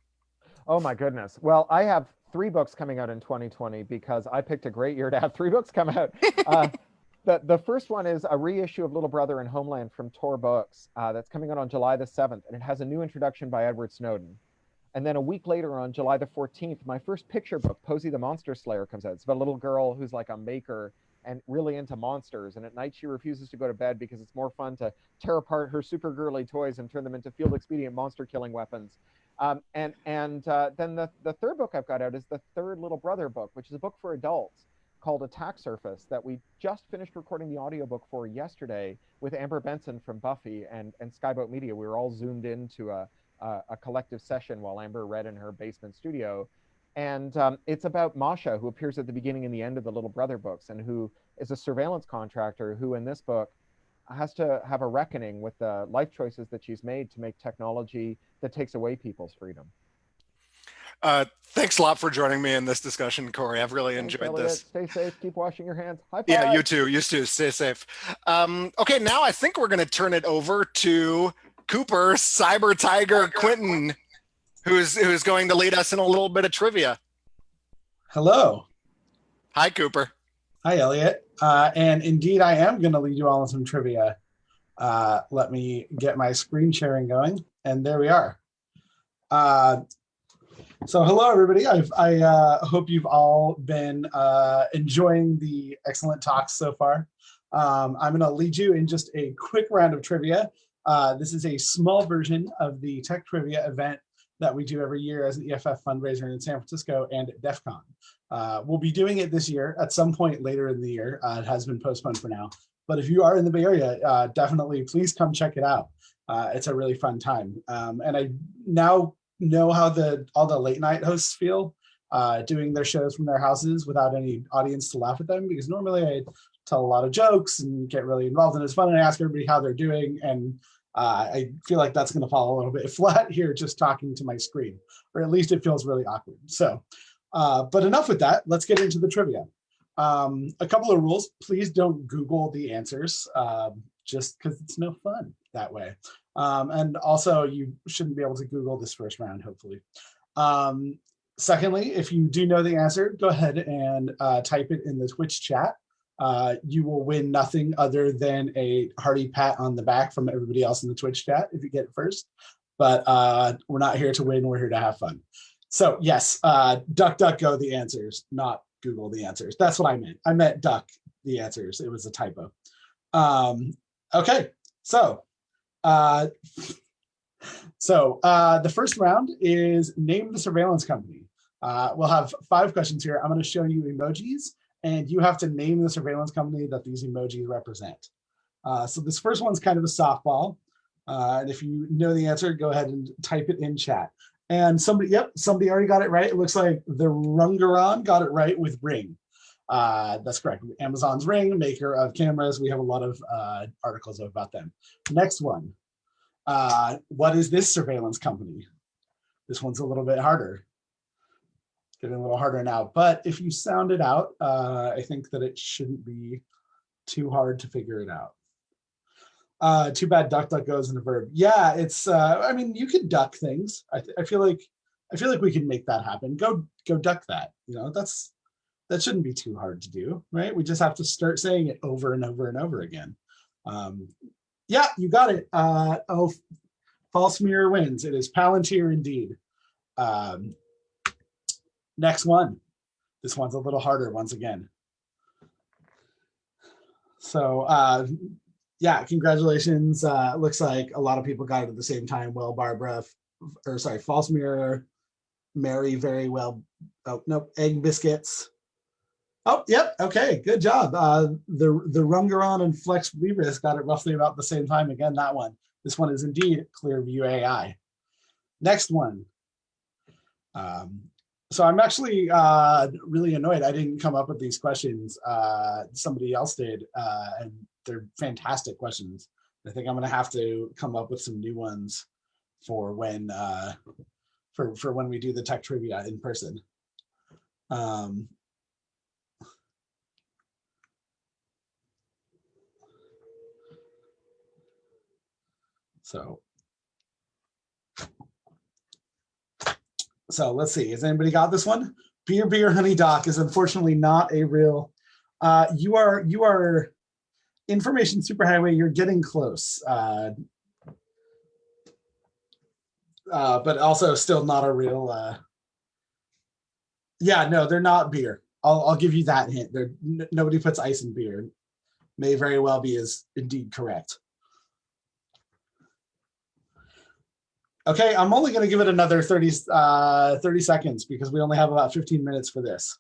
Oh my goodness! Well, I have three books coming out in 2020 because I picked a great year to have three books come out. Uh, the, the first one is a reissue of Little Brother and Homeland from Tor Books uh, that's coming out on July the 7th, and it has a new introduction by Edward Snowden. And then a week later on July the 14th, my first picture book, Poesy the Monster Slayer, comes out. It's about a little girl who's like a maker and really into monsters. And at night she refuses to go to bed because it's more fun to tear apart her super girly toys and turn them into field expedient monster killing weapons. Um, and and uh, then the, the third book I've got out is the third Little Brother book, which is a book for adults called Attack Surface that we just finished recording the audiobook for yesterday with Amber Benson from Buffy and, and Skyboat Media. We were all zoomed into a, a, a collective session while Amber read in her basement studio. And um, it's about Masha, who appears at the beginning and the end of the Little Brother books, and who is a surveillance contractor who, in this book, has to have a reckoning with the life choices that she's made to make technology that takes away people's freedom. Uh, thanks a lot for joining me in this discussion, Cory. I've really thanks, enjoyed Elliot. this. Stay safe. Keep washing your hands. High five. Yeah, you too. You too. Stay safe. Um, okay, now I think we're going to turn it over to Cooper Cyber Tiger Quintin, who's who's going to lead us in a little bit of trivia. Hello. Hi, Cooper. Hi, Elliot. Uh, and indeed, I am going to lead you all in some trivia. Uh, let me get my screen sharing going. And there we are. Uh, so hello, everybody. I've, i uh, hope you've all been uh, enjoying the excellent talks so far. Um, I'm going to lead you in just a quick round of trivia. Uh, this is a small version of the tech trivia event that we do every year as an EFF fundraiser in San Francisco and at DEF CON. Uh, we'll be doing it this year at some point later in the year. Uh, it has been postponed for now. But if you are in the Bay Area, uh, definitely please come check it out. Uh, it's a really fun time. Um, and I now know how the all the late night hosts feel. uh, doing their shows from their houses without any audience to laugh at them because normally I tell a lot of jokes and get really involved and it's fun and I ask everybody how they're doing and uh, I feel like that's going to fall a little bit flat here just talking to my screen or at least it feels really awkward. So, uh, but enough with that. Let's get into the trivia. Um, a couple of rules. Please don't Google the answers um, just because it's no fun that way. Um, and also you shouldn't be able to Google this first round, hopefully. Um, secondly, if you do know the answer, go ahead and uh, type it in the Twitch chat. Uh, you will win nothing other than a hearty pat on the back from everybody else in the Twitch chat if you get it first. But uh, we're not here to win, we're here to have fun. So yes, uh, duck, duck, go the answers, not Google the answers. That's what I meant. I meant duck the answers. It was a typo. Um, okay, so uh, so uh, the first round is name the surveillance company. Uh, we'll have five questions here. I'm going to show you emojis, and you have to name the surveillance company that these emojis represent. Uh, so this first one's kind of a softball. Uh, and if you know the answer, go ahead and type it in chat. And somebody, yep, somebody already got it right. It looks like the Rungaron got it right with Ring. Uh, that's correct. Amazon's Ring, maker of cameras. We have a lot of uh, articles about them. Next one. Uh, what is this surveillance company? This one's a little bit harder. Getting a little harder now. But if you sound it out, uh, I think that it shouldn't be too hard to figure it out. Uh, too bad duck duck goes in a verb. Yeah, it's. Uh, I mean, you can duck things. I, I feel like I feel like we can make that happen. Go go duck that. You know, that's that shouldn't be too hard to do, right? We just have to start saying it over and over and over again. Um, yeah, you got it. Uh, oh, false mirror wins. It is Palantir indeed. Um, next one. This one's a little harder once again. So uh, yeah, congratulations. Uh, looks like a lot of people got it at the same time. Well, Barbara, or sorry, false mirror, Mary, very well. Oh, nope, egg biscuits. Oh, yep. Okay, good job. Uh, the the Rungaron and Flex Libris got it roughly about the same time. Again, that one. This one is indeed Clearview AI. Next one. Um, so I'm actually uh, really annoyed. I didn't come up with these questions. Uh, somebody else did, uh, and they're fantastic questions. I think I'm going to have to come up with some new ones for when uh, for for when we do the tech trivia in person. Um, So, so let's see. Has anybody got this one? Beer, beer, honey, doc is unfortunately not a real. Uh, you are you are information superhighway. You're getting close, uh, uh, but also still not a real. Uh, yeah, no, they're not beer. I'll I'll give you that hint. There, nobody puts ice in beer. May very well be is indeed correct. Okay, I'm only going to give it another 30, uh, 30 seconds because we only have about 15 minutes for this.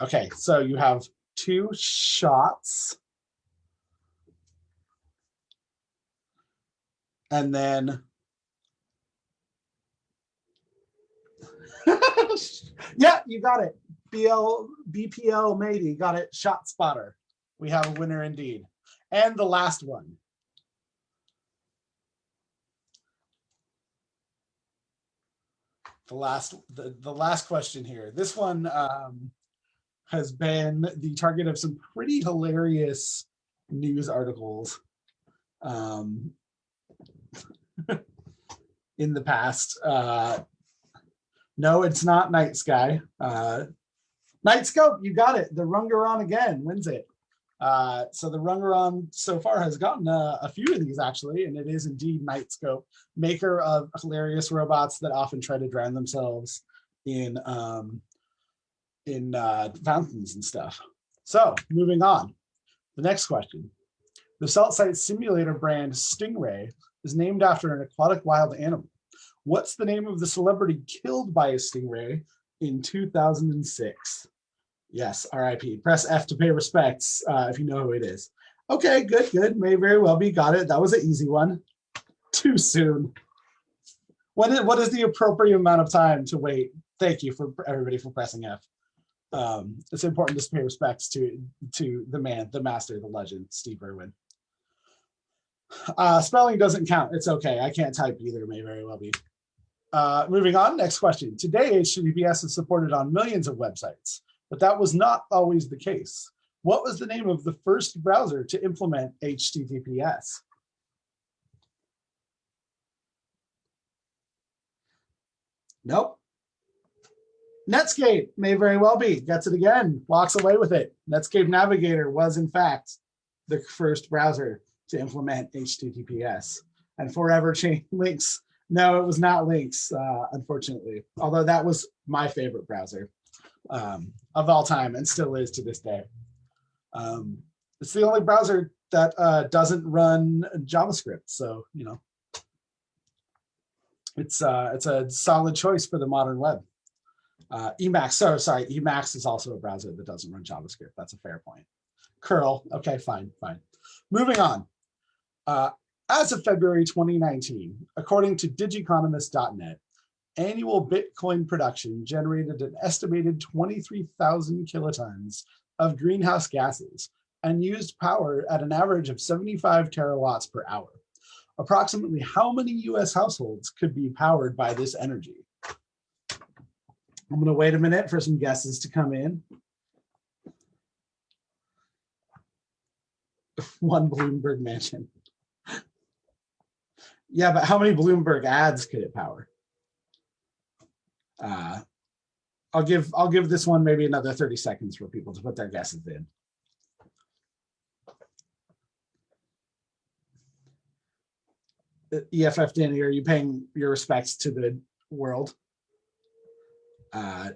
Okay, so you have two shots. And then yeah, you got it. BL BPL matey got it. ShotSpotter. We have a winner indeed. And the last one. the last the, the last question here. This one um, has been the target of some pretty hilarious news articles um, in the past. Uh, no, it's not Night Sky. Uh, Knightscope, you got it. The Rungaron again wins it. Uh, so the Rungaron so far has gotten a, a, few of these actually, and it is indeed Knightscope, maker of hilarious robots that often try to drown themselves in um, in uh, fountains and stuff. So moving on, the next question. The Cell Site Simulator brand Stingray is named after an aquatic wild animal. What's the name of the celebrity killed by a stingray in 2006? Yes, RIP. Press F to pay respects uh, if you know who it is. Okay, good, good. May very well be. Got it. That was an easy one. Too soon. What is, what is the appropriate amount of time to wait thank you for everybody for pressing F. Um, it's important to pay respects to to the man, the master, the legend, Steve Irwin. Uh, spelling doesn't count. It's okay. I can't type either. May very well be. Uh, moving on. Next question. Today, HTTPS is supported on millions of websites, but that was not always the case. What was the name of the first browser to implement HTTPS? Nope. Netscape may very well be. Gets it again. Walks away with it. Netscape Navigator was, in fact, the first browser to implement HTTPS. And forever change links. No, it was not links, uh, unfortunately. Although that was my favorite browser um, of all time and still is to this day. Um, it's the only browser that uh, doesn't run JavaScript. So, you know, it's uh, it's a solid choice for the modern web. Uh, Emacs, so sorry, Emacs is also a browser that doesn't run JavaScript. That's a fair point. Curl, okay, fine, fine. Moving on. Uh, as of February 2019, according to digiconomist.net, annual Bitcoin production generated an estimated 23,000 kilotons of greenhouse gases and used power at an average of 75 terawatts per hour. Approximately how many US households could be powered by this energy? I'm gonna wait a minute for some guesses to come in. One Bloomberg mansion. Yeah, but how many Bloomberg ads could it power? Uh, I'll give I'll give this one maybe another 30 seconds for people to put their guesses in. EFF Danny, are you paying your respects to the world? Uh,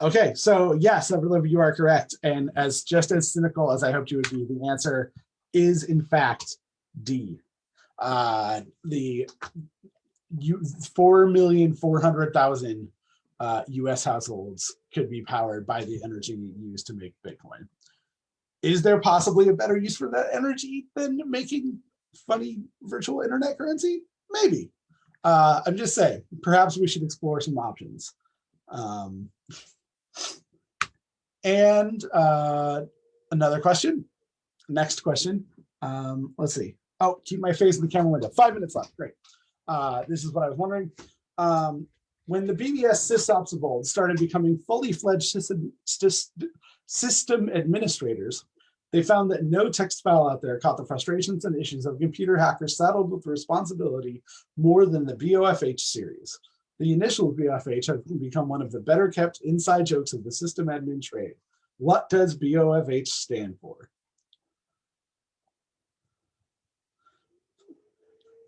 okay, so yes, you are correct. And as just as cynical as I hoped you would be, the answer is in fact D. Uh, the you 4,400,000 uh, US households could be powered by the energy used to make Bitcoin. Is there possibly a better use for that energy than making funny virtual internet currency? Maybe. Uh, I'm just saying, perhaps we should explore some options. Um, and uh, another question, next question. Um, let's see. Oh, keep my face in the camera window. Five minutes left. Great. Uh, this is what I was wondering. Um, when the BBS sysops of old started becoming fully fledged system, system administrators, they found that no text file out there caught the frustrations and issues of computer hackers saddled with responsibility more than the BOFH series. The initial BOFH has become one of the better kept inside jokes of the system admin trade. What does BOFH stand for?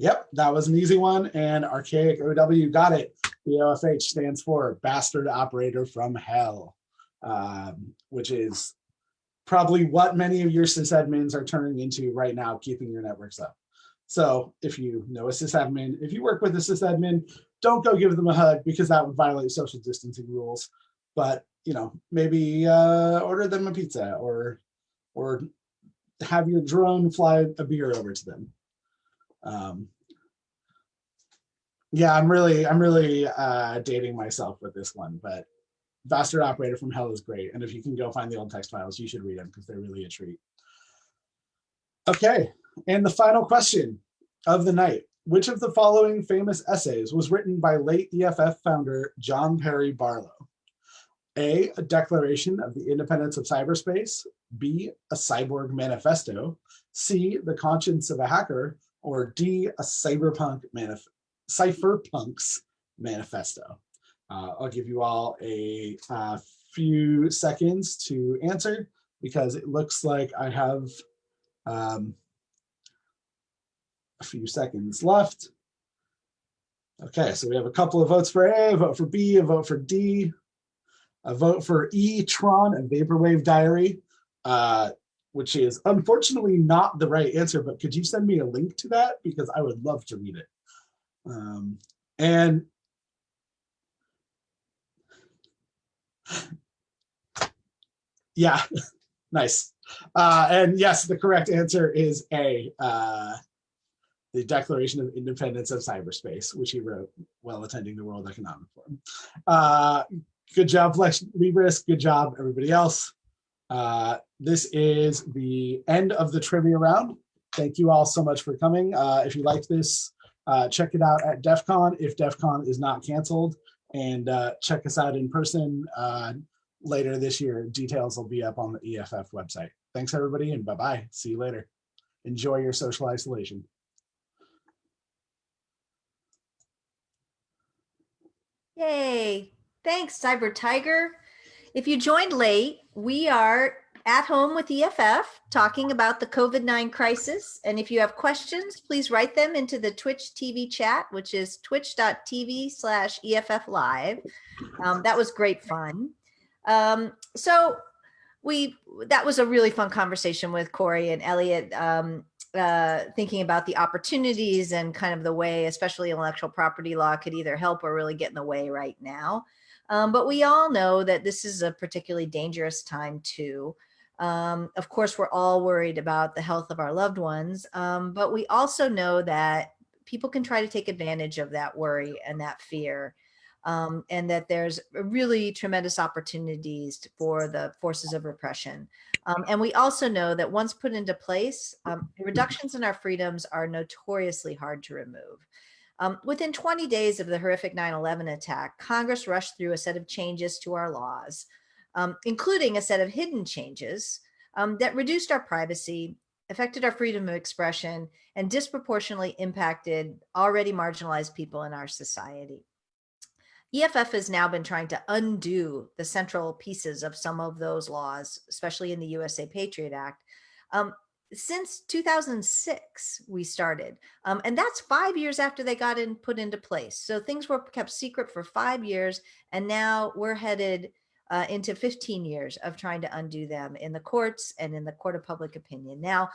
Yep, that was an easy one. And Archaic OW got it. BOFH stands for Bastard Operator from Hell, um, which is probably what many of your sysadmins are turning into right now, keeping your networks up. So if you know a sysadmin, if you work with a sysadmin, don't go give them a hug because that would violate social distancing rules. But you know, maybe uh, order them a pizza or or have your drone fly a beer over to them. Um, yeah, I'm really, I'm really uh, dating myself with this one, but Bastard Operator from Hell is great. And if you can go find the old text files, you should read them because they're really a treat. Okay, and the final question of the night. Which of the following famous essays was written by late EFF founder John Perry Barlow? A, a declaration of the independence of cyberspace, B, a cyborg manifesto, C, the conscience of a hacker, or D, a cyberpunk manif cypherpunks manifesto. Uh, I'll give you all a, a few seconds to answer because it looks like I have um, a few seconds left. Okay, so we have a couple of votes for A, a vote for B, a vote for D, a vote for E, Tron, and Vaporwave Diary, uh, which is unfortunately not the right answer, but could you send me a link to that? Because I would love to read it. Um, and yeah, nice. Uh, and yes, the correct answer is A. Uh, the Declaration of Independence of Cyberspace, which he wrote while attending the World Economic Forum. Uh, good job, Flex Libris. Good job, everybody else. Uh, this is the end of the trivia round. Thank you all so much for coming. Uh, if you liked this, uh, check it out at DEF CON if DEF CON is not canceled and uh, check us out in person uh, later this year. Details will be up on the EFF website. Thanks everybody and bye-bye. See you later. Enjoy your social isolation. Yay. Thanks, Cyber Tiger. If you joined late, we are at home with EFF talking about the COVID-9 crisis. And if you have questions, please write them into the Twitch TV chat, which is twitch.tv slash EFF live. Um, that was great fun. Um, so we, that was a really fun conversation with Cory and Elliot, um, uh, thinking about the opportunities and kind of the way, especially intellectual property law could either help or really get in the way right now. Um, but we all know that this is a particularly dangerous time too. Um, of course, we're all worried about the health of our loved ones, um, but we also know that people can try to take advantage of that worry and that fear. Um, and that there's really tremendous opportunities for the forces of repression. Um, and we also know that once put into place, um, reductions in our freedoms are notoriously hard to remove. Um, within 20 days of the horrific 9-11 attack, Congress rushed through a set of changes to our laws um, including a set of hidden changes um, that reduced our privacy, affected our freedom of expression, and disproportionately impacted already marginalized people in our society. EFF has now been trying to undo the central pieces of some of those laws, especially in the USA Patriot Act. Um, since 2006, we started, um, and that's five years after they got in put into place. So things were kept secret for five years, and now we're headed uh, into 15 years of trying to undo them in the courts and in the court of public opinion. Now,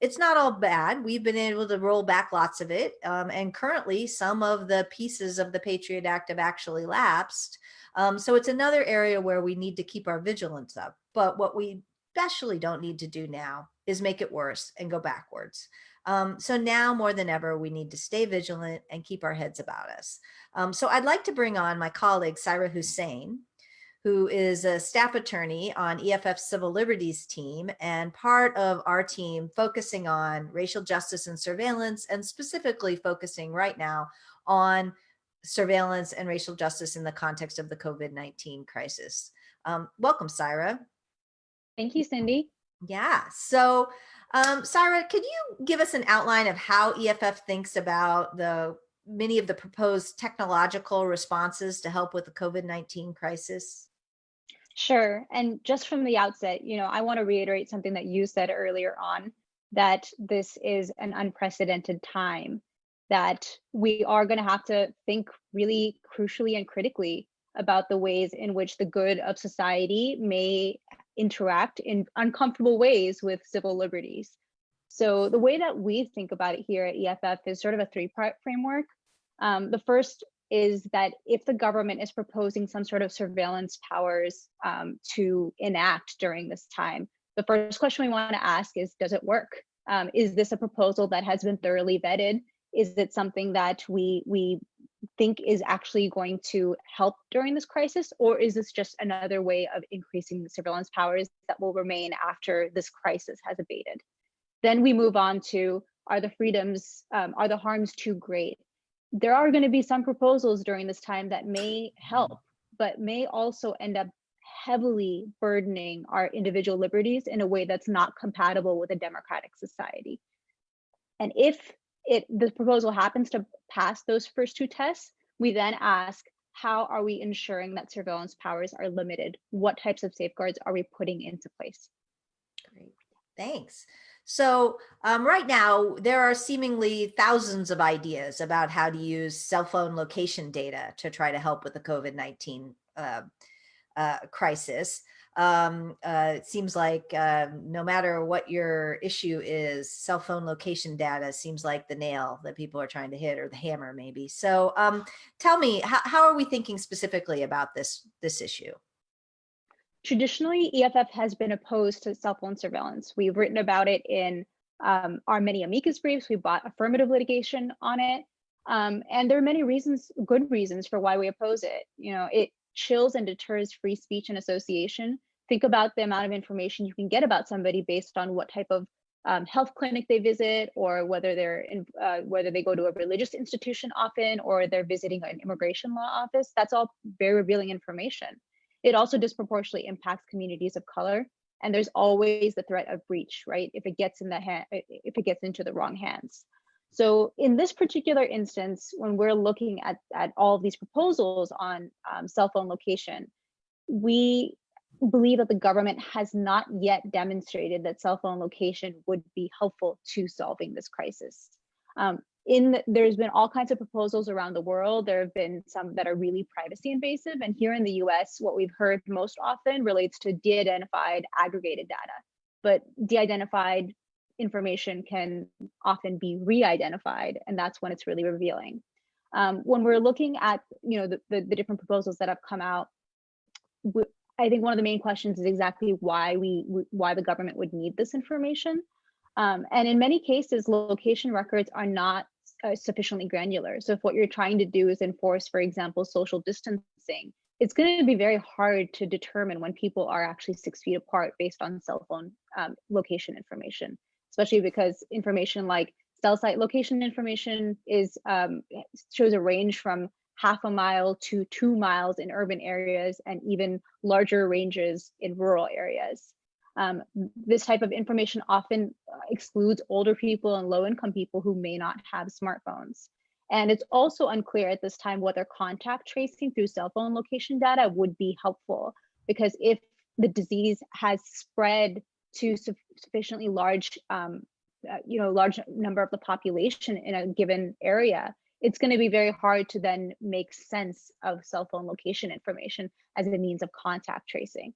it's not all bad. We've been able to roll back lots of it. Um, and currently some of the pieces of the Patriot Act have actually lapsed. Um, so it's another area where we need to keep our vigilance up. But what we especially don't need to do now is make it worse and go backwards. Um, so now more than ever, we need to stay vigilant and keep our heads about us. Um, so I'd like to bring on my colleague, Saira Hussain, who is a staff attorney on EFF Civil Liberties team and part of our team focusing on racial justice and surveillance and specifically focusing right now on surveillance and racial justice in the context of the COVID-19 crisis. Um, welcome, Saira. Thank you, Cindy. Yeah, so um, Saira, could you give us an outline of how EFF thinks about the many of the proposed technological responses to help with the COVID-19 crisis? Sure. And just from the outset, you know, I want to reiterate something that you said earlier on that this is an unprecedented time, that we are going to have to think really crucially and critically about the ways in which the good of society may interact in uncomfortable ways with civil liberties. So the way that we think about it here at EFF is sort of a three-part framework. Um, the first is that if the government is proposing some sort of surveillance powers um, to enact during this time, the first question we want to ask is, does it work? Um, is this a proposal that has been thoroughly vetted? Is it something that we we think is actually going to help during this crisis, or is this just another way of increasing the surveillance powers that will remain after this crisis has abated? Then we move on to, are the freedoms, um, are the harms too great? There are going to be some proposals during this time that may help, but may also end up heavily burdening our individual liberties in a way that's not compatible with a democratic society. And if it the proposal happens to pass those first two tests, we then ask, how are we ensuring that surveillance powers are limited? What types of safeguards are we putting into place? Great, thanks. So um, right now, there are seemingly thousands of ideas about how to use cell phone location data to try to help with the COVID-19 uh, uh, crisis. Um, uh, it seems like uh, no matter what your issue is, cell phone location data seems like the nail that people are trying to hit or the hammer maybe. So um, tell me, how, how are we thinking specifically about this, this issue? Traditionally, EFF has been opposed to cell phone surveillance. We've written about it in um, our many amicus briefs. We bought affirmative litigation on it. Um, and there are many reasons, good reasons for why we oppose it. You know, it chills and deters free speech and association. Think about the amount of information you can get about somebody based on what type of um, health clinic they visit or whether they're in, uh, whether they go to a religious institution often or they're visiting an immigration law office. That's all very revealing information. It also disproportionately impacts communities of color. And there's always the threat of breach, right? If it gets in the hand, if it gets into the wrong hands. So in this particular instance, when we're looking at, at all of these proposals on um, cell phone location, we believe that the government has not yet demonstrated that cell phone location would be helpful to solving this crisis. Um, in there's been all kinds of proposals around the world. There have been some that are really privacy invasive. And here in the US, what we've heard most often relates to de-identified aggregated data. But de-identified information can often be re-identified, and that's when it's really revealing. Um, when we're looking at you know the, the, the different proposals that have come out, I think one of the main questions is exactly why we why the government would need this information. Um, and in many cases, location records are not uh, sufficiently granular. So if what you're trying to do is enforce, for example, social distancing, it's going to be very hard to determine when people are actually six feet apart based on cell phone um, location information, especially because information like cell site location information is um, shows a range from half a mile to two miles in urban areas and even larger ranges in rural areas. Um, this type of information often uh, excludes older people and low income people who may not have smartphones. And it's also unclear at this time whether contact tracing through cell phone location data would be helpful because if the disease has spread to sufficiently large, um, uh, you know, large number of the population in a given area, it's going to be very hard to then make sense of cell phone location information as a means of contact tracing.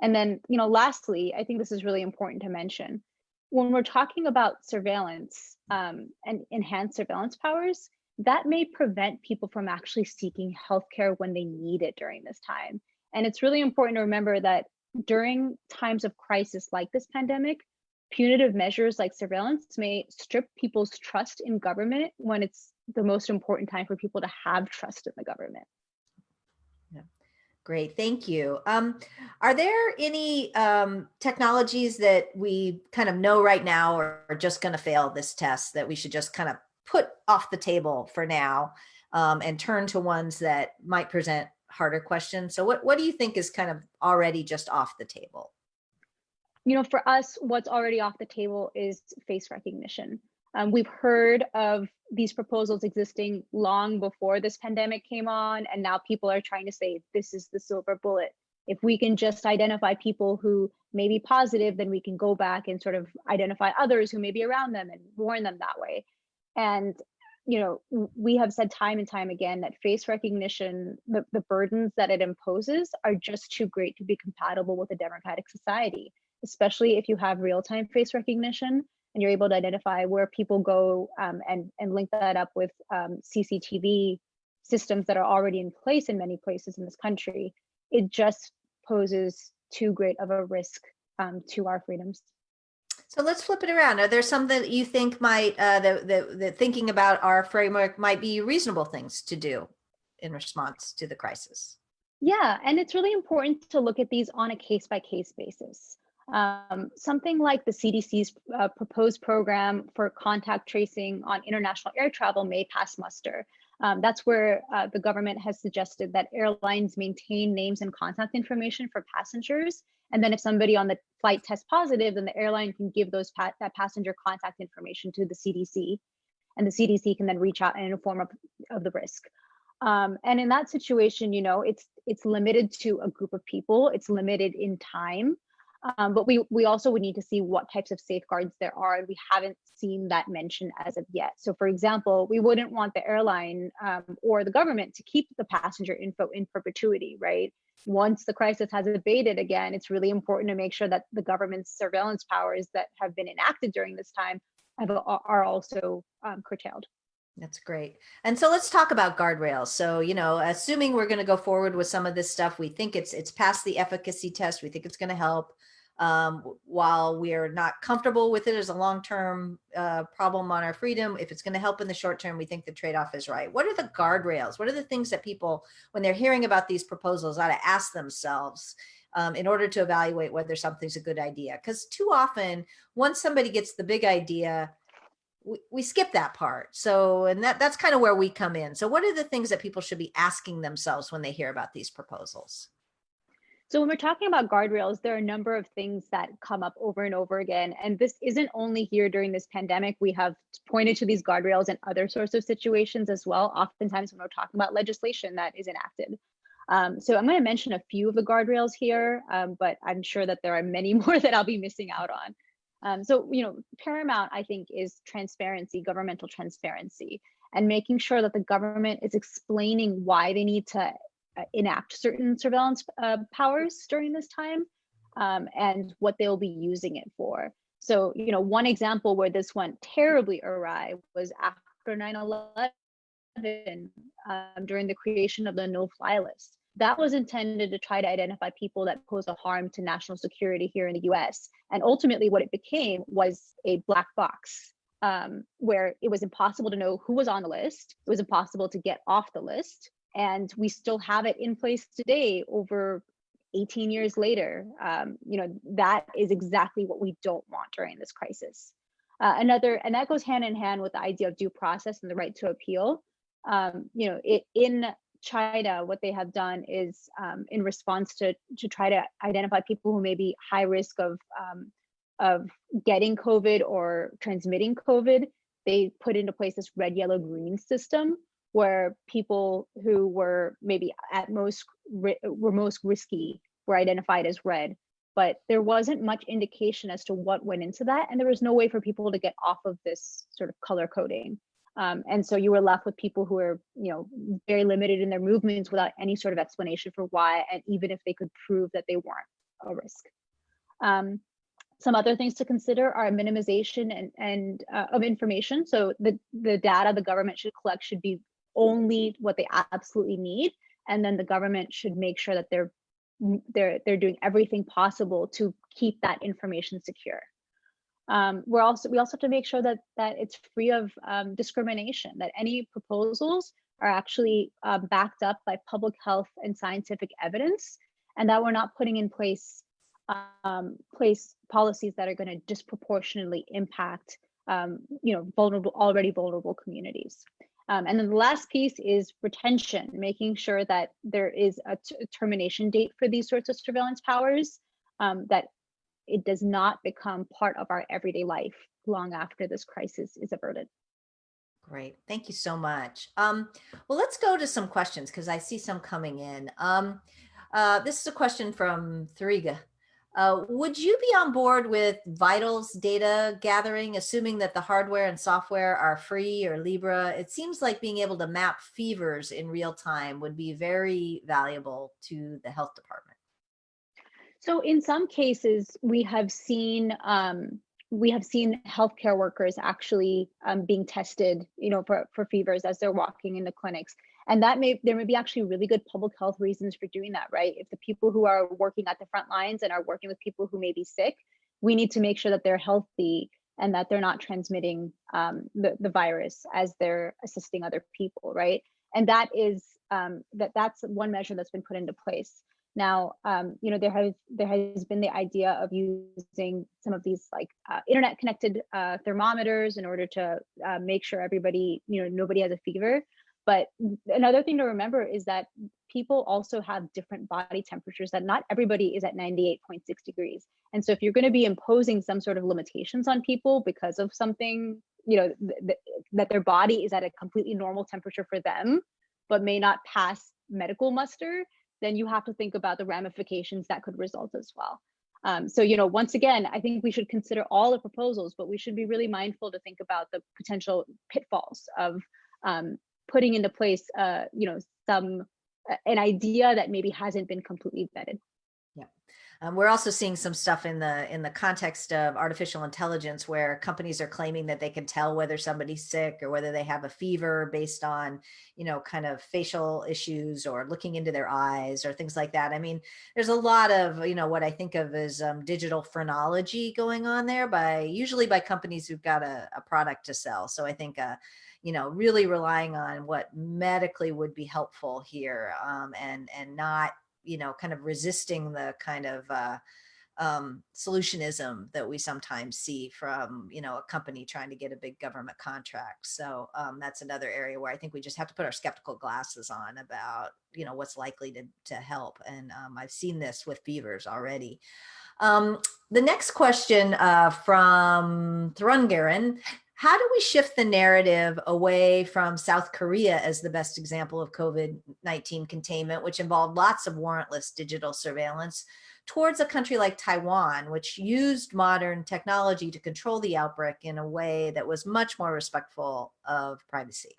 And then, you know, lastly, I think this is really important to mention. When we're talking about surveillance um, and enhanced surveillance powers, that may prevent people from actually seeking healthcare when they need it during this time. And it's really important to remember that during times of crisis like this pandemic, punitive measures like surveillance may strip people's trust in government when it's the most important time for people to have trust in the government. Great, thank you. Um, are there any um, technologies that we kind of know right now are just going to fail this test that we should just kind of put off the table for now um, and turn to ones that might present harder questions? So what, what do you think is kind of already just off the table? You know, for us, what's already off the table is face recognition. Um, we've heard of these proposals existing long before this pandemic came on, and now people are trying to say this is the silver bullet. If we can just identify people who may be positive, then we can go back and sort of identify others who may be around them and warn them that way. And you know, we have said time and time again that face recognition, the, the burdens that it imposes are just too great to be compatible with a democratic society, especially if you have real-time face recognition and you're able to identify where people go um, and, and link that up with um, CCTV systems that are already in place in many places in this country, it just poses too great of a risk um, to our freedoms. So let's flip it around. Are there some that you think might, uh, that, that, that thinking about our framework might be reasonable things to do in response to the crisis? Yeah, and it's really important to look at these on a case by case basis. Um, something like the CDC's uh, proposed program for contact tracing on international air travel may pass muster. Um, that's where uh, the government has suggested that airlines maintain names and contact information for passengers. And then if somebody on the flight tests positive, then the airline can give those pa that passenger contact information to the CDC. And the CDC can then reach out and inform of, of the risk. Um, and in that situation, you know, it's it's limited to a group of people. It's limited in time. Um, but we, we also would need to see what types of safeguards there are. And we haven't seen that mentioned as of yet. So for example, we wouldn't want the airline um, or the government to keep the passenger info in perpetuity, right? Once the crisis has abated again, it's really important to make sure that the government's surveillance powers that have been enacted during this time have, are also um, curtailed. That's great. And so let's talk about guardrails. So, you know, assuming we're going to go forward with some of this stuff, we think it's it's past the efficacy test. We think it's going to help. Um, while we're not comfortable with it as a long-term uh, problem on our freedom, if it's going to help in the short term, we think the trade-off is right. What are the guardrails? What are the things that people, when they're hearing about these proposals, ought to ask themselves um, in order to evaluate whether something's a good idea? Because too often, once somebody gets the big idea, we, we skip that part. So, and that that's kind of where we come in. So, what are the things that people should be asking themselves when they hear about these proposals? So when we're talking about guardrails, there are a number of things that come up over and over again. And this isn't only here during this pandemic. We have pointed to these guardrails in other sorts of situations as well, oftentimes when we're talking about legislation that is enacted. Um, so I'm going to mention a few of the guardrails here, um, but I'm sure that there are many more that I'll be missing out on. Um, so, you know, paramount, I think, is transparency, governmental transparency, and making sure that the government is explaining why they need to enact certain surveillance uh, powers during this time um, and what they'll be using it for. So, you know, one example where this went terribly awry was after 9 11 um, during the creation of the no fly list. That was intended to try to identify people that pose a harm to national security here in the US. And ultimately, what it became was a black box um, where it was impossible to know who was on the list. It was impossible to get off the list and we still have it in place today over 18 years later. Um, you know that is exactly what we don't want during this crisis. Uh, another and that goes hand in hand with the idea of due process and the right to appeal. Um, you know it in china what they have done is um, in response to to try to identify people who may be high risk of um, of getting covid or transmitting covid they put into place this red yellow green system where people who were maybe at most were most risky were identified as red but there wasn't much indication as to what went into that and there was no way for people to get off of this sort of color coding. Um, and so you were left with people who were you know very limited in their movements without any sort of explanation for why and even if they could prove that they weren't a risk. Um, some other things to consider are minimization and, and uh, of information. So the the data the government should collect should be only what they absolutely need. And then the government should make sure that they're they're they're doing everything possible to keep that information secure. Um, we're also we also have to make sure that that it's free of um, discrimination that any proposals are actually uh, backed up by public health and scientific evidence and that we're not putting in place um, place policies that are going to disproportionately impact um, you know vulnerable already vulnerable communities um, and then the last piece is retention, making sure that there is a termination date for these sorts of surveillance powers, um, that it does not become part of our everyday life long after this crisis is averted. Great, thank you so much. Um, well, let's go to some questions because I see some coming in. Um, uh, this is a question from Thuriga. Uh, would you be on board with Vitals data gathering, assuming that the hardware and software are free or Libre? It seems like being able to map fevers in real time would be very valuable to the health department. So in some cases, we have seen um, we have seen healthcare workers actually um, being tested, you know, for, for fevers as they're walking in the clinics and that may there may be actually really good public health reasons for doing that right? If the people who are working at the front lines and are working with people who may be sick we need to make sure that they're healthy and that they're not transmitting um, the, the virus as they're assisting other people right? And that is um, that that's one measure that's been put into place. Now um, you know there has there has been the idea of using some of these like uh, internet connected uh, thermometers in order to uh, make sure everybody you know nobody has a fever but another thing to remember is that people also have different body temperatures that not everybody is at 98.6 degrees. And so if you're going to be imposing some sort of limitations on people because of something, you know, th th that their body is at a completely normal temperature for them, but may not pass medical muster, then you have to think about the ramifications that could result as well. Um, so, you know, once again, I think we should consider all the proposals, but we should be really mindful to think about the potential pitfalls of um, putting into place, uh, you know, some an idea that maybe hasn't been completely vetted. Yeah. Um, we're also seeing some stuff in the in the context of artificial intelligence where companies are claiming that they can tell whether somebody's sick or whether they have a fever based on, you know, kind of facial issues or looking into their eyes or things like that. I mean, there's a lot of, you know, what I think of as um, digital phrenology going on there by usually by companies who've got a, a product to sell. So I think uh, you know, really relying on what medically would be helpful here um, and, and not, you know, kind of resisting the kind of uh, um, solutionism that we sometimes see from, you know, a company trying to get a big government contract. So um, that's another area where I think we just have to put our skeptical glasses on about, you know, what's likely to, to help. And um, I've seen this with beavers already. Um, the next question uh, from Thrungaren how do we shift the narrative away from South Korea as the best example of COVID-19 containment, which involved lots of warrantless digital surveillance, towards a country like Taiwan, which used modern technology to control the outbreak in a way that was much more respectful of privacy?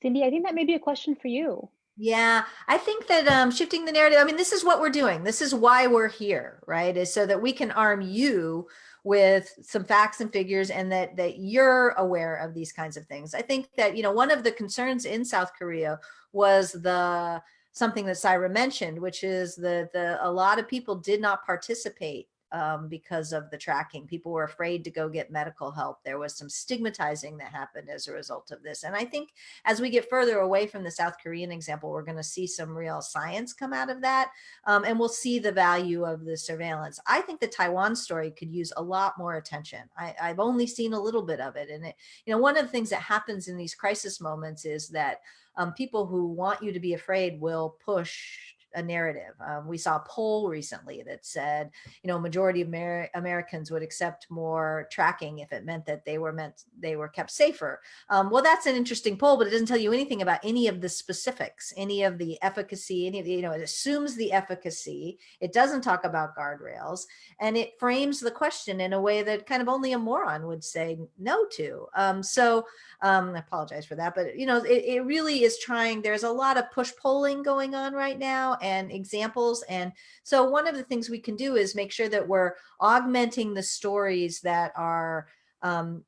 Cindy, I think that may be a question for you. Yeah, I think that um, shifting the narrative, I mean, this is what we're doing. This is why we're here, right? Is so that we can arm you with some facts and figures and that that you're aware of these kinds of things. I think that, you know, one of the concerns in South Korea was the something that Saira mentioned, which is that the a lot of people did not participate um, because of the tracking. People were afraid to go get medical help. There was some stigmatizing that happened as a result of this. And I think as we get further away from the South Korean example, we're going to see some real science come out of that. Um, and we'll see the value of the surveillance. I think the Taiwan story could use a lot more attention. I, I've only seen a little bit of it. And it, you know, one of the things that happens in these crisis moments is that um, people who want you to be afraid will push a narrative. Um, we saw a poll recently that said, you know, majority of Amer Americans would accept more tracking if it meant that they were meant they were kept safer. Um, well, that's an interesting poll, but it doesn't tell you anything about any of the specifics, any of the efficacy, any of the, you know, it assumes the efficacy. It doesn't talk about guardrails and it frames the question in a way that kind of only a moron would say no to. Um, so um, I apologize for that, but you know, it, it really is trying, there's a lot of push polling going on right now and examples. And so one of the things we can do is make sure that we're augmenting the stories that are, um,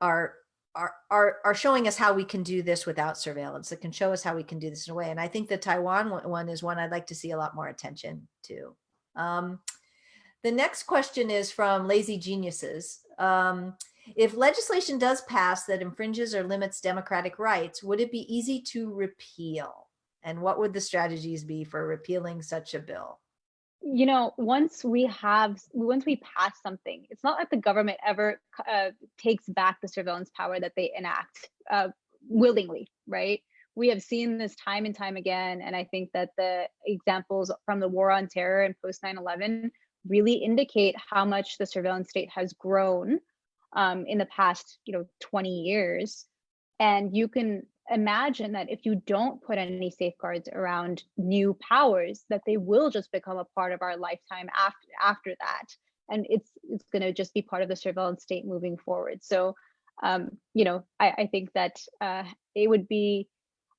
are are, are, are showing us how we can do this without surveillance that can show us how we can do this in a way. And I think the Taiwan one is one I'd like to see a lot more attention to. Um, the next question is from Lazy Geniuses. Um, if legislation does pass that infringes or limits democratic rights, would it be easy to repeal? And what would the strategies be for repealing such a bill? You know, once we have, once we pass something, it's not like the government ever uh, takes back the surveillance power that they enact uh, willingly, right? We have seen this time and time again. And I think that the examples from the war on terror and post 9 11 really indicate how much the surveillance state has grown um, in the past, you know, 20 years. And you can imagine that if you don't put any safeguards around new powers, that they will just become a part of our lifetime after after that. And it's it's going to just be part of the surveillance state moving forward. So, um, you know, I, I think that uh, it would be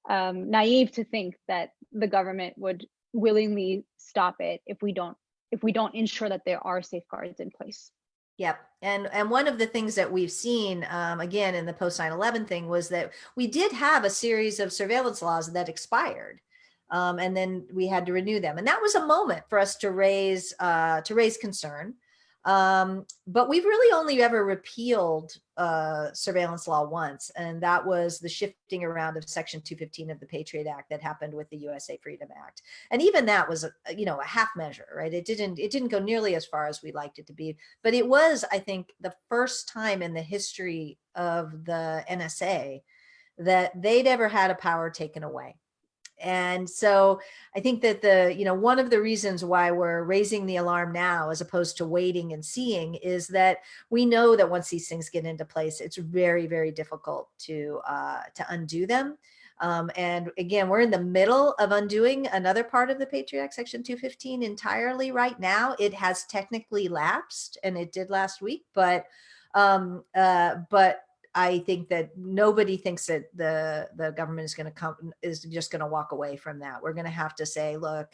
um, naive to think that the government would willingly stop it if we don't if we don't ensure that there are safeguards in place. Yep. And and one of the things that we've seen, um, again, in the post 9-11 thing was that we did have a series of surveillance laws that expired. Um, and then we had to renew them. And that was a moment for us to raise uh, to raise concern. Um, but we've really only ever repealed uh, surveillance law once, and that was the shifting around of Section 215 of the Patriot Act that happened with the USA Freedom Act. And even that was, a, you know, a half measure, right? It didn't it didn't go nearly as far as we liked it to be, but it was, I think, the first time in the history of the NSA that they'd ever had a power taken away. And so I think that the, you know, one of the reasons why we're raising the alarm now, as opposed to waiting and seeing, is that we know that once these things get into place, it's very, very difficult to uh, to undo them. Um, and again, we're in the middle of undoing another part of the Patriot Act, Section 215 entirely right now. It has technically lapsed, and it did last week, but um, uh, but I think that nobody thinks that the, the government is going to come, is just going to walk away from that. We're going to have to say, look,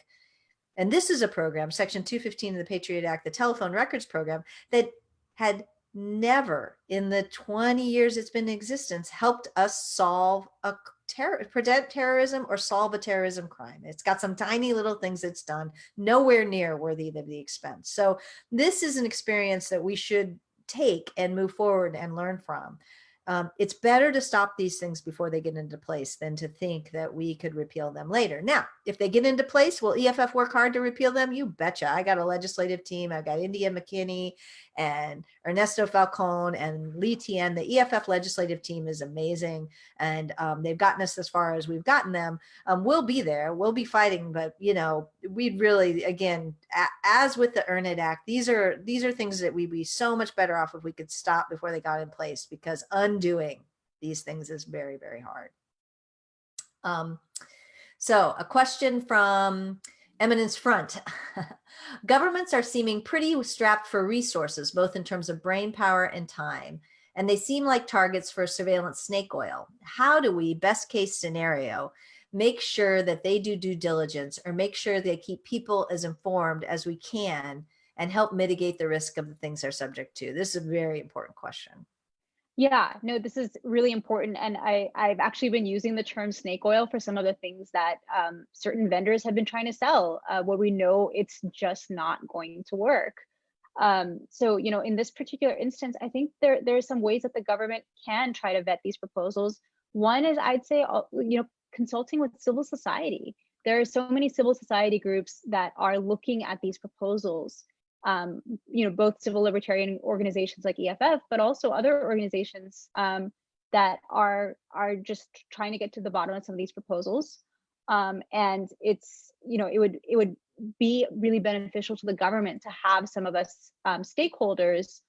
and this is a program, Section 215 of the Patriot Act, the telephone records program, that had never in the 20 years it's been in existence helped us solve a terror, prevent terrorism or solve a terrorism crime. It's got some tiny little things it's done, nowhere near worthy of the expense. So this is an experience that we should take and move forward and learn from um, it's better to stop these things before they get into place than to think that we could repeal them later. Now, if they get into place, will EFF work hard to repeal them? You betcha. I got a legislative team. I've got India McKinney and Ernesto Falcon and Lee Tien. The EFF legislative team is amazing. And um, they've gotten us as far as we've gotten them. Um, we'll be there. We'll be fighting. But, you know, we'd really, again, as with the Earn It Act, these are, these are things that we'd be so much better off if we could stop before they got in place because undoing these things is very, very hard. Um, so a question from Eminence Front. Governments are seeming pretty strapped for resources, both in terms of brain power and time, and they seem like targets for surveillance snake oil. How do we, best case scenario, make sure that they do due diligence or make sure they keep people as informed as we can and help mitigate the risk of the things they're subject to? This is a very important question. Yeah, no, this is really important. And I, I've actually been using the term snake oil for some of the things that um, certain vendors have been trying to sell uh, where we know it's just not going to work. Um, so, you know, in this particular instance, I think there, there are some ways that the government can try to vet these proposals. One is I'd say, uh, you know, consulting with civil society. There are so many civil society groups that are looking at these proposals um, you know, both civil libertarian organizations like EFF, but also other organizations um, that are are just trying to get to the bottom of some of these proposals. Um, and it's, you know, it would it would be really beneficial to the government to have some of us um, stakeholders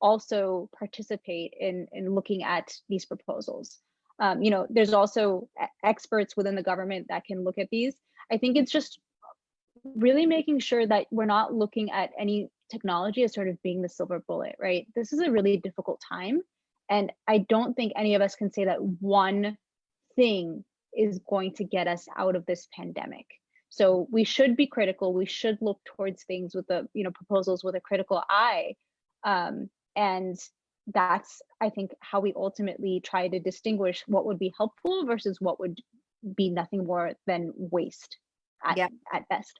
also participate in in looking at these proposals. Um, you know, there's also experts within the government that can look at these. I think it's just really making sure that we're not looking at any technology as sort of being the silver bullet, right? This is a really difficult time. And I don't think any of us can say that one thing is going to get us out of this pandemic. So we should be critical. We should look towards things with the, you know, proposals with a critical eye. Um, and that's, I think, how we ultimately try to distinguish what would be helpful versus what would be nothing more than waste at, yeah. at best.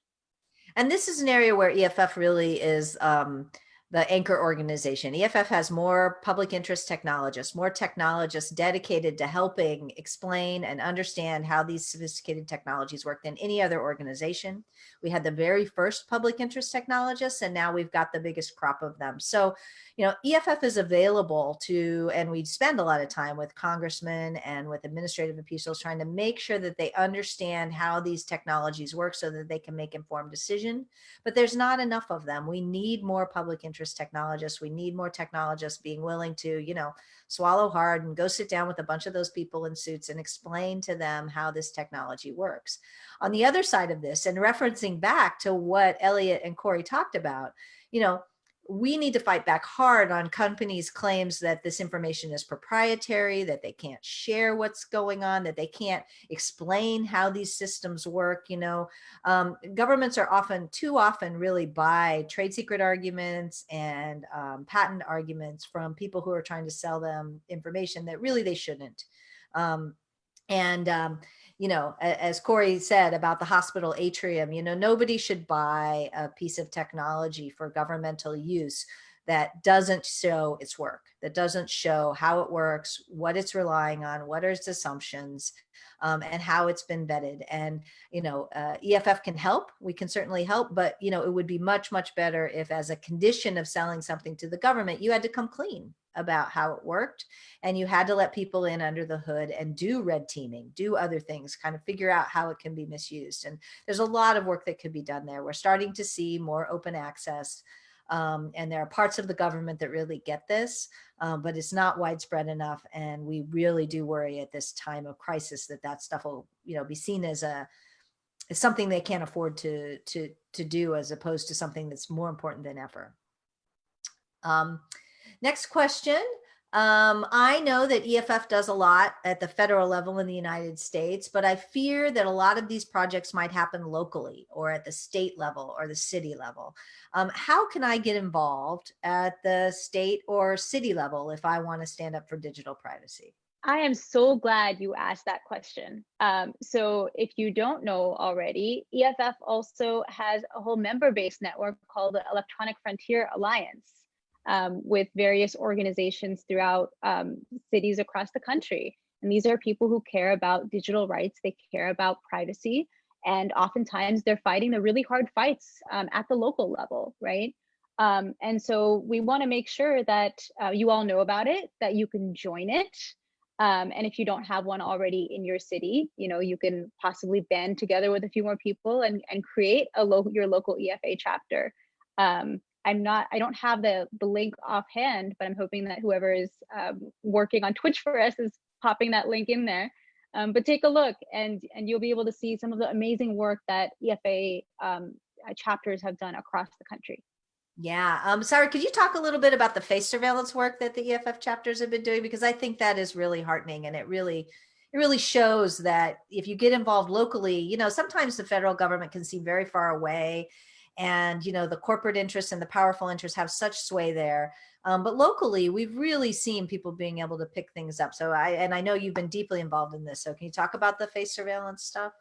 And this is an area where EFF really is um, the anchor organization. EFF has more public interest technologists, more technologists dedicated to helping explain and understand how these sophisticated technologies work than any other organization. We had the very first public interest technologists, and now we've got the biggest crop of them. So you know, EFF is available to, and we spend a lot of time with congressmen and with administrative officials trying to make sure that they understand how these technologies work so that they can make informed decision. But there's not enough of them. We need more public interest technologists. We need more technologists being willing to, you know, swallow hard and go sit down with a bunch of those people in suits and explain to them how this technology works. On the other side of this, and referencing back to what Elliot and Cory talked about, you know, we need to fight back hard on companies' claims that this information is proprietary, that they can't share what's going on, that they can't explain how these systems work. You know, um, governments are often, too often, really buy trade secret arguments and um, patent arguments from people who are trying to sell them information that really they shouldn't. Um, and um, you know, as Cory said about the hospital atrium, you know, nobody should buy a piece of technology for governmental use that doesn't show its work, that doesn't show how it works, what it's relying on, what are its assumptions, um, and how it's been vetted. And, you know, uh, EFF can help, we can certainly help, but, you know, it would be much, much better if as a condition of selling something to the government, you had to come clean about how it worked and you had to let people in under the hood and do red teaming do other things kind of figure out how it can be misused and there's a lot of work that could be done there. We're starting to see more open access um, and there are parts of the government that really get this um, but it's not widespread enough and we really do worry at this time of crisis that that stuff will you know be seen as a as something they can't afford to to to do as opposed to something that's more important than ever. Um, Next question Um, I know that EFF does a lot at the federal level in the United States, but I fear that a lot of these projects might happen locally or at the state level or the city level. Um, how can I get involved at the state or city level if I want to stand up for digital privacy? I am so glad you asked that question. Um, so if you don't know already, EFF also has a whole member-based network called the Electronic Frontier Alliance um, with various organizations throughout um, cities across the country. And these are people who care about digital rights, they care about privacy, and oftentimes they're fighting the really hard fights um, at the local level, right? Um, and so we wanna make sure that uh, you all know about it, that you can join it, um, and if you don't have one already in your city, you know, you can possibly band together with a few more people and, and create a local your local EFA chapter. Um, I'm not, I don't have the, the link offhand, but I'm hoping that whoever is um, working on Twitch for us is popping that link in there. Um, but take a look and, and you'll be able to see some of the amazing work that EFA um, uh, chapters have done across the country. Yeah. Um, Saira, could you talk a little bit about the face surveillance work that the EFF chapters have been doing? Because I think that is really heartening and it really, it really shows that if you get involved locally, you know, sometimes the federal government can seem very far away and, you know, the corporate interests and the powerful interests have such sway there. Um, but locally, we've really seen people being able to pick things up. So I, and I know you've been deeply involved in this. So can you talk about the face surveillance stuff?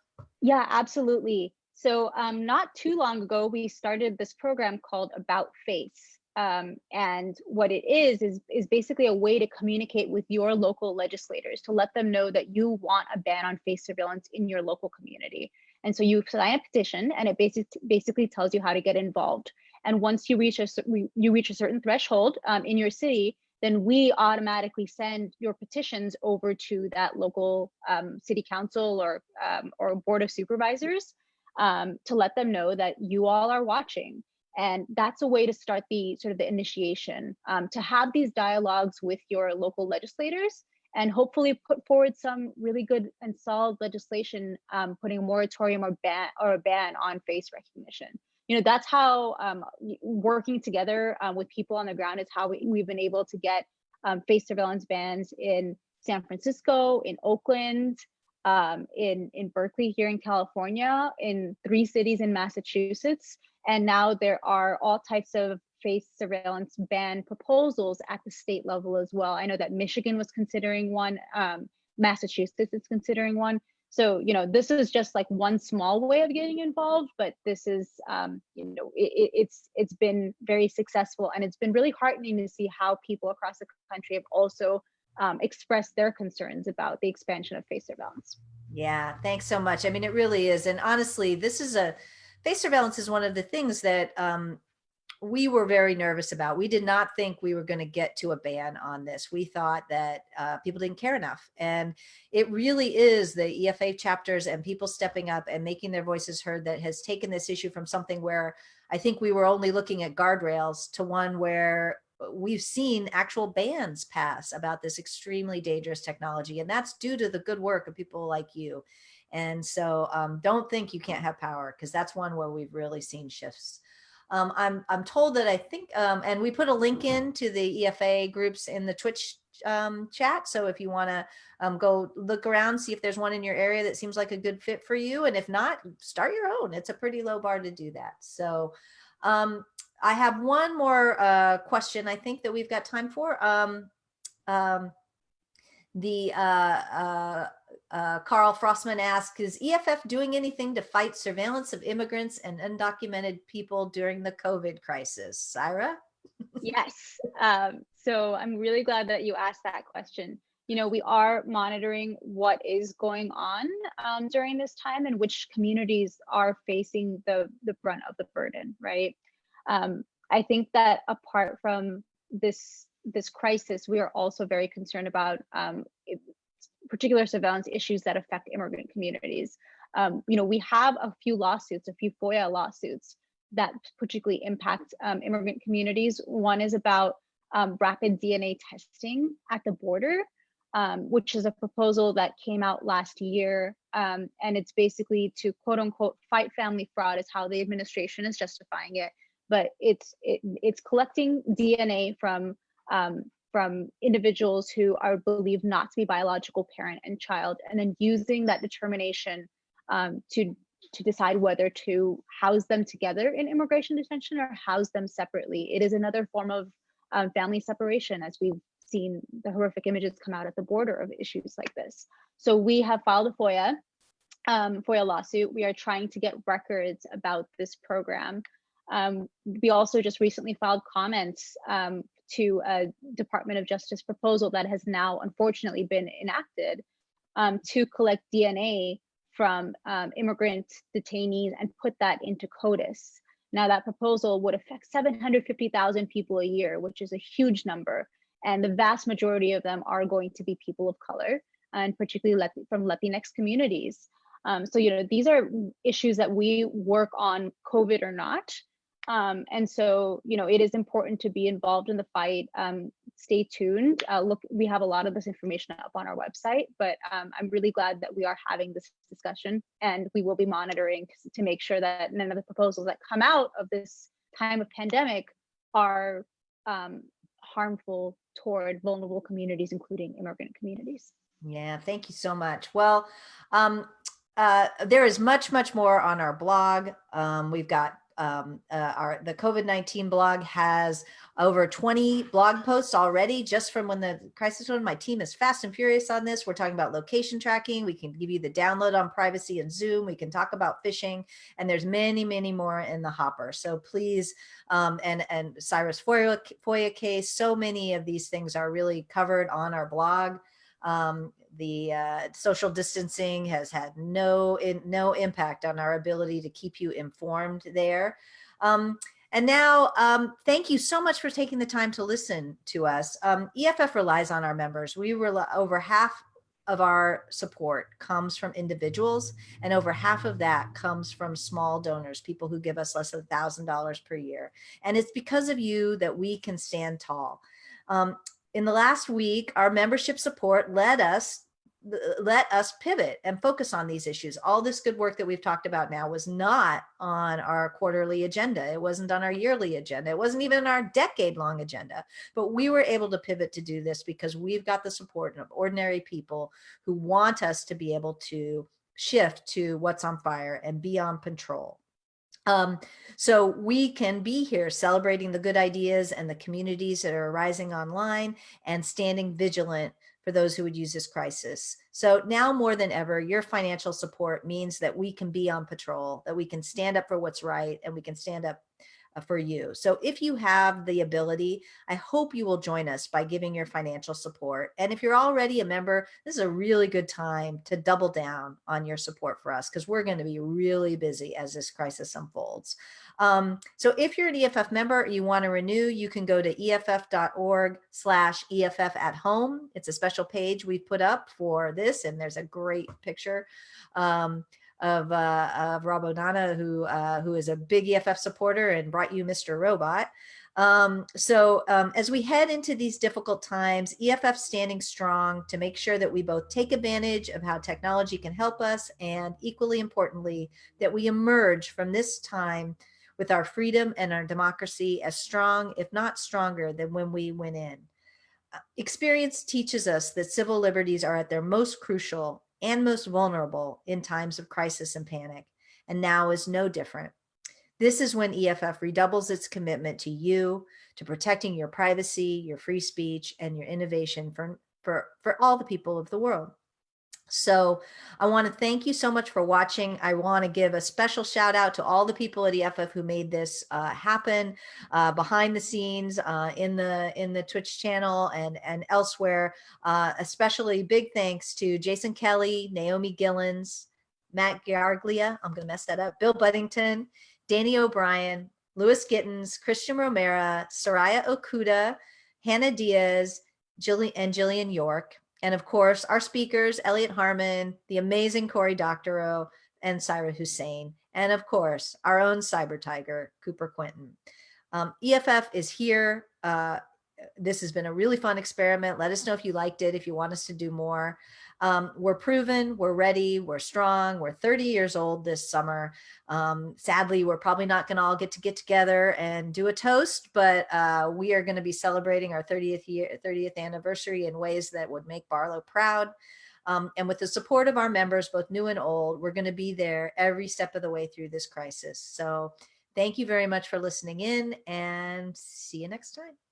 Yeah, absolutely. So um, not too long ago, we started this program called About Face. Um, and what it is, is, is basically a way to communicate with your local legislators to let them know that you want a ban on face surveillance in your local community. And so you sign a petition and it basic, basically tells you how to get involved. And once you reach a, you reach a certain threshold um, in your city, then we automatically send your petitions over to that local um, city council or, um, or board of supervisors um, to let them know that you all are watching. And that's a way to start the sort of the initiation, um, to have these dialogues with your local legislators and hopefully put forward some really good and solid legislation, um, putting a moratorium or ban or a ban on face recognition. You know, that's how um, working together uh, with people on the ground is how we, we've been able to get um, face surveillance bans in San Francisco, in Oakland, um, in, in Berkeley here in California, in three cities in Massachusetts. And now there are all types of face surveillance ban proposals at the state level as well. I know that Michigan was considering one, um, Massachusetts is considering one. So, you know, this is just like one small way of getting involved, but this is, um, you know, it, it's it's been very successful and it's been really heartening to see how people across the country have also um, express their concerns about the expansion of face surveillance. Yeah, thanks so much. I mean, it really is. And honestly, this is a face surveillance is one of the things that um, we were very nervous about. We did not think we were going to get to a ban on this. We thought that uh, people didn't care enough. And it really is the EFA chapters and people stepping up and making their voices heard that has taken this issue from something where I think we were only looking at guardrails to one where we've seen actual bans pass about this extremely dangerous technology. And that's due to the good work of people like you. And so um, don't think you can't have power because that's one where we've really seen shifts. Um, I'm, I'm told that I think, um, and we put a link in to the EFA groups in the Twitch um, chat. So if you want to um, go look around, see if there's one in your area that seems like a good fit for you. And if not, start your own. It's a pretty low bar to do that. So um, I have one more uh, question I think that we've got time for. Um, um, the uh, uh, uh, Carl Frostman asks, is EFF doing anything to fight surveillance of immigrants and undocumented people during the COVID crisis? Saira? yes. Um, so I'm really glad that you asked that question. You know, we are monitoring what is going on um, during this time and which communities are facing the, the brunt of the burden, right? Um, I think that apart from this this crisis, we are also very concerned about um, particular surveillance issues that affect immigrant communities. Um, you know, we have a few lawsuits, a few FOIA lawsuits that particularly impact um, immigrant communities. One is about um, rapid DNA testing at the border, um, which is a proposal that came out last year. Um, and it's basically to quote unquote fight family fraud is how the administration is justifying it but it's it, it's collecting DNA from um, from individuals who are believed not to be biological parent and child, and then using that determination um, to to decide whether to house them together in immigration detention or house them separately. It is another form of um, family separation, as we've seen the horrific images come out at the border of issues like this. So we have filed a FOIA, um, FOIA lawsuit. We are trying to get records about this program. Um, we also just recently filed comments um, to a Department of Justice proposal that has now unfortunately been enacted um, to collect DNA from um, immigrant detainees and put that into CODIS. Now that proposal would affect 750,000 people a year, which is a huge number. And the vast majority of them are going to be people of color and particularly from Latinx communities. Um, so, you know, these are issues that we work on COVID or not. Um, and so, you know, it is important to be involved in the fight. Um, stay tuned. Uh, look, we have a lot of this information up on our website, but um, I'm really glad that we are having this discussion and we will be monitoring to, make sure that none of the proposals that come out of this time of pandemic are um, harmful toward vulnerable communities, including immigrant communities. Yeah, thank you so much. Well, um, uh, there is much, much more on our blog. Um, we've got um, uh, our the COVID-19 blog has over 20 blog posts already just from when the crisis started. My team is fast and furious on this. We're talking about location tracking. We can give you the download on privacy and Zoom. We can talk about phishing and there's many, many more in the hopper. So please, um, and, and Saira's FOIA, FOIA case, so many of these things are really covered on our blog. Um, the uh, social distancing has had no in, no impact on our ability to keep you informed there. Um, and now, um, thank you so much for taking the time to listen to us. Um, EFF relies on our members. We rely over half of our support comes from individuals and over half of that comes from small donors, people who give us less than thousand dollars per year. And it's because of you that we can stand tall. Um, in the last week, our membership support led us uh, let us pivot and focus on these issues. All this good work that we've talked about now was not on our quarterly agenda. It wasn't on our yearly agenda. It wasn't even our decade long agenda, but we were able to pivot to do this because we've got the support of ordinary people who want us to be able to shift to what's on fire and be on patrol. Um, so we can be here celebrating the good ideas and the communities that are arising online and standing vigilant for those who would use this crisis. So now more than ever, your financial support means that we can be on patrol, that we can stand up for what's right and we can stand up for you. So if you have the ability, I hope you will join us by giving your financial support. And if you're already a member, this is a really good time to double down on your support for us because we're going to be really busy as this crisis unfolds. Um, so if you're an EFF member, you want to renew, you can go to EFF.org slash EFF at home. It's a special page we've put up for this, and there's a great picture. Um, of, uh, of Rob O'Donnell, who, uh, who is a big EFF supporter and brought you Mr. Robot. Um, so um, as we head into these difficult times, EFF standing strong to make sure that we both take advantage of how technology can help us and equally importantly, that we emerge from this time with our freedom and our democracy as strong, if not stronger than when we went in. Uh, experience teaches us that civil liberties are at their most crucial and most vulnerable in times of crisis and panic, and now is no different. This is when EFF redoubles its commitment to you, to protecting your privacy, your free speech, and your innovation for, for, for all the people of the world. So I want to thank you so much for watching. I want to give a special shout out to all the people at EFF who made this uh, happen uh, behind the scenes uh, in the in the Twitch channel and and elsewhere. Uh, especially big thanks to Jason Kelly, Naomi Gilens, Matt Garglia, I'm going to mess that up, Bill Budington, Danny O'Brien, Louis Gittins, Christian Romero, Soraya Okuda, Hannah Diaz, Jillian, and Jillian York. And of course, our speakers, Elliot Harmon, the amazing Cory Doctorow, and Saira Hussain. And of course, our own cyber tiger, Cooper Quintin. Um, EFF is here uh, this has been a really fun experiment. Let us know if you liked it, if you want us to do more. Um, we're proven, we're ready, we're strong, we're 30 years old this summer. Um, sadly, we're probably not going to all get to get together and do a toast, but uh, we are going to be celebrating our 30th year, 30th anniversary in ways that would make Barlow proud. Um, and with the support of our members, both new and old, we're going to be there every step of the way through this crisis. So thank you very much for listening in and see you next time.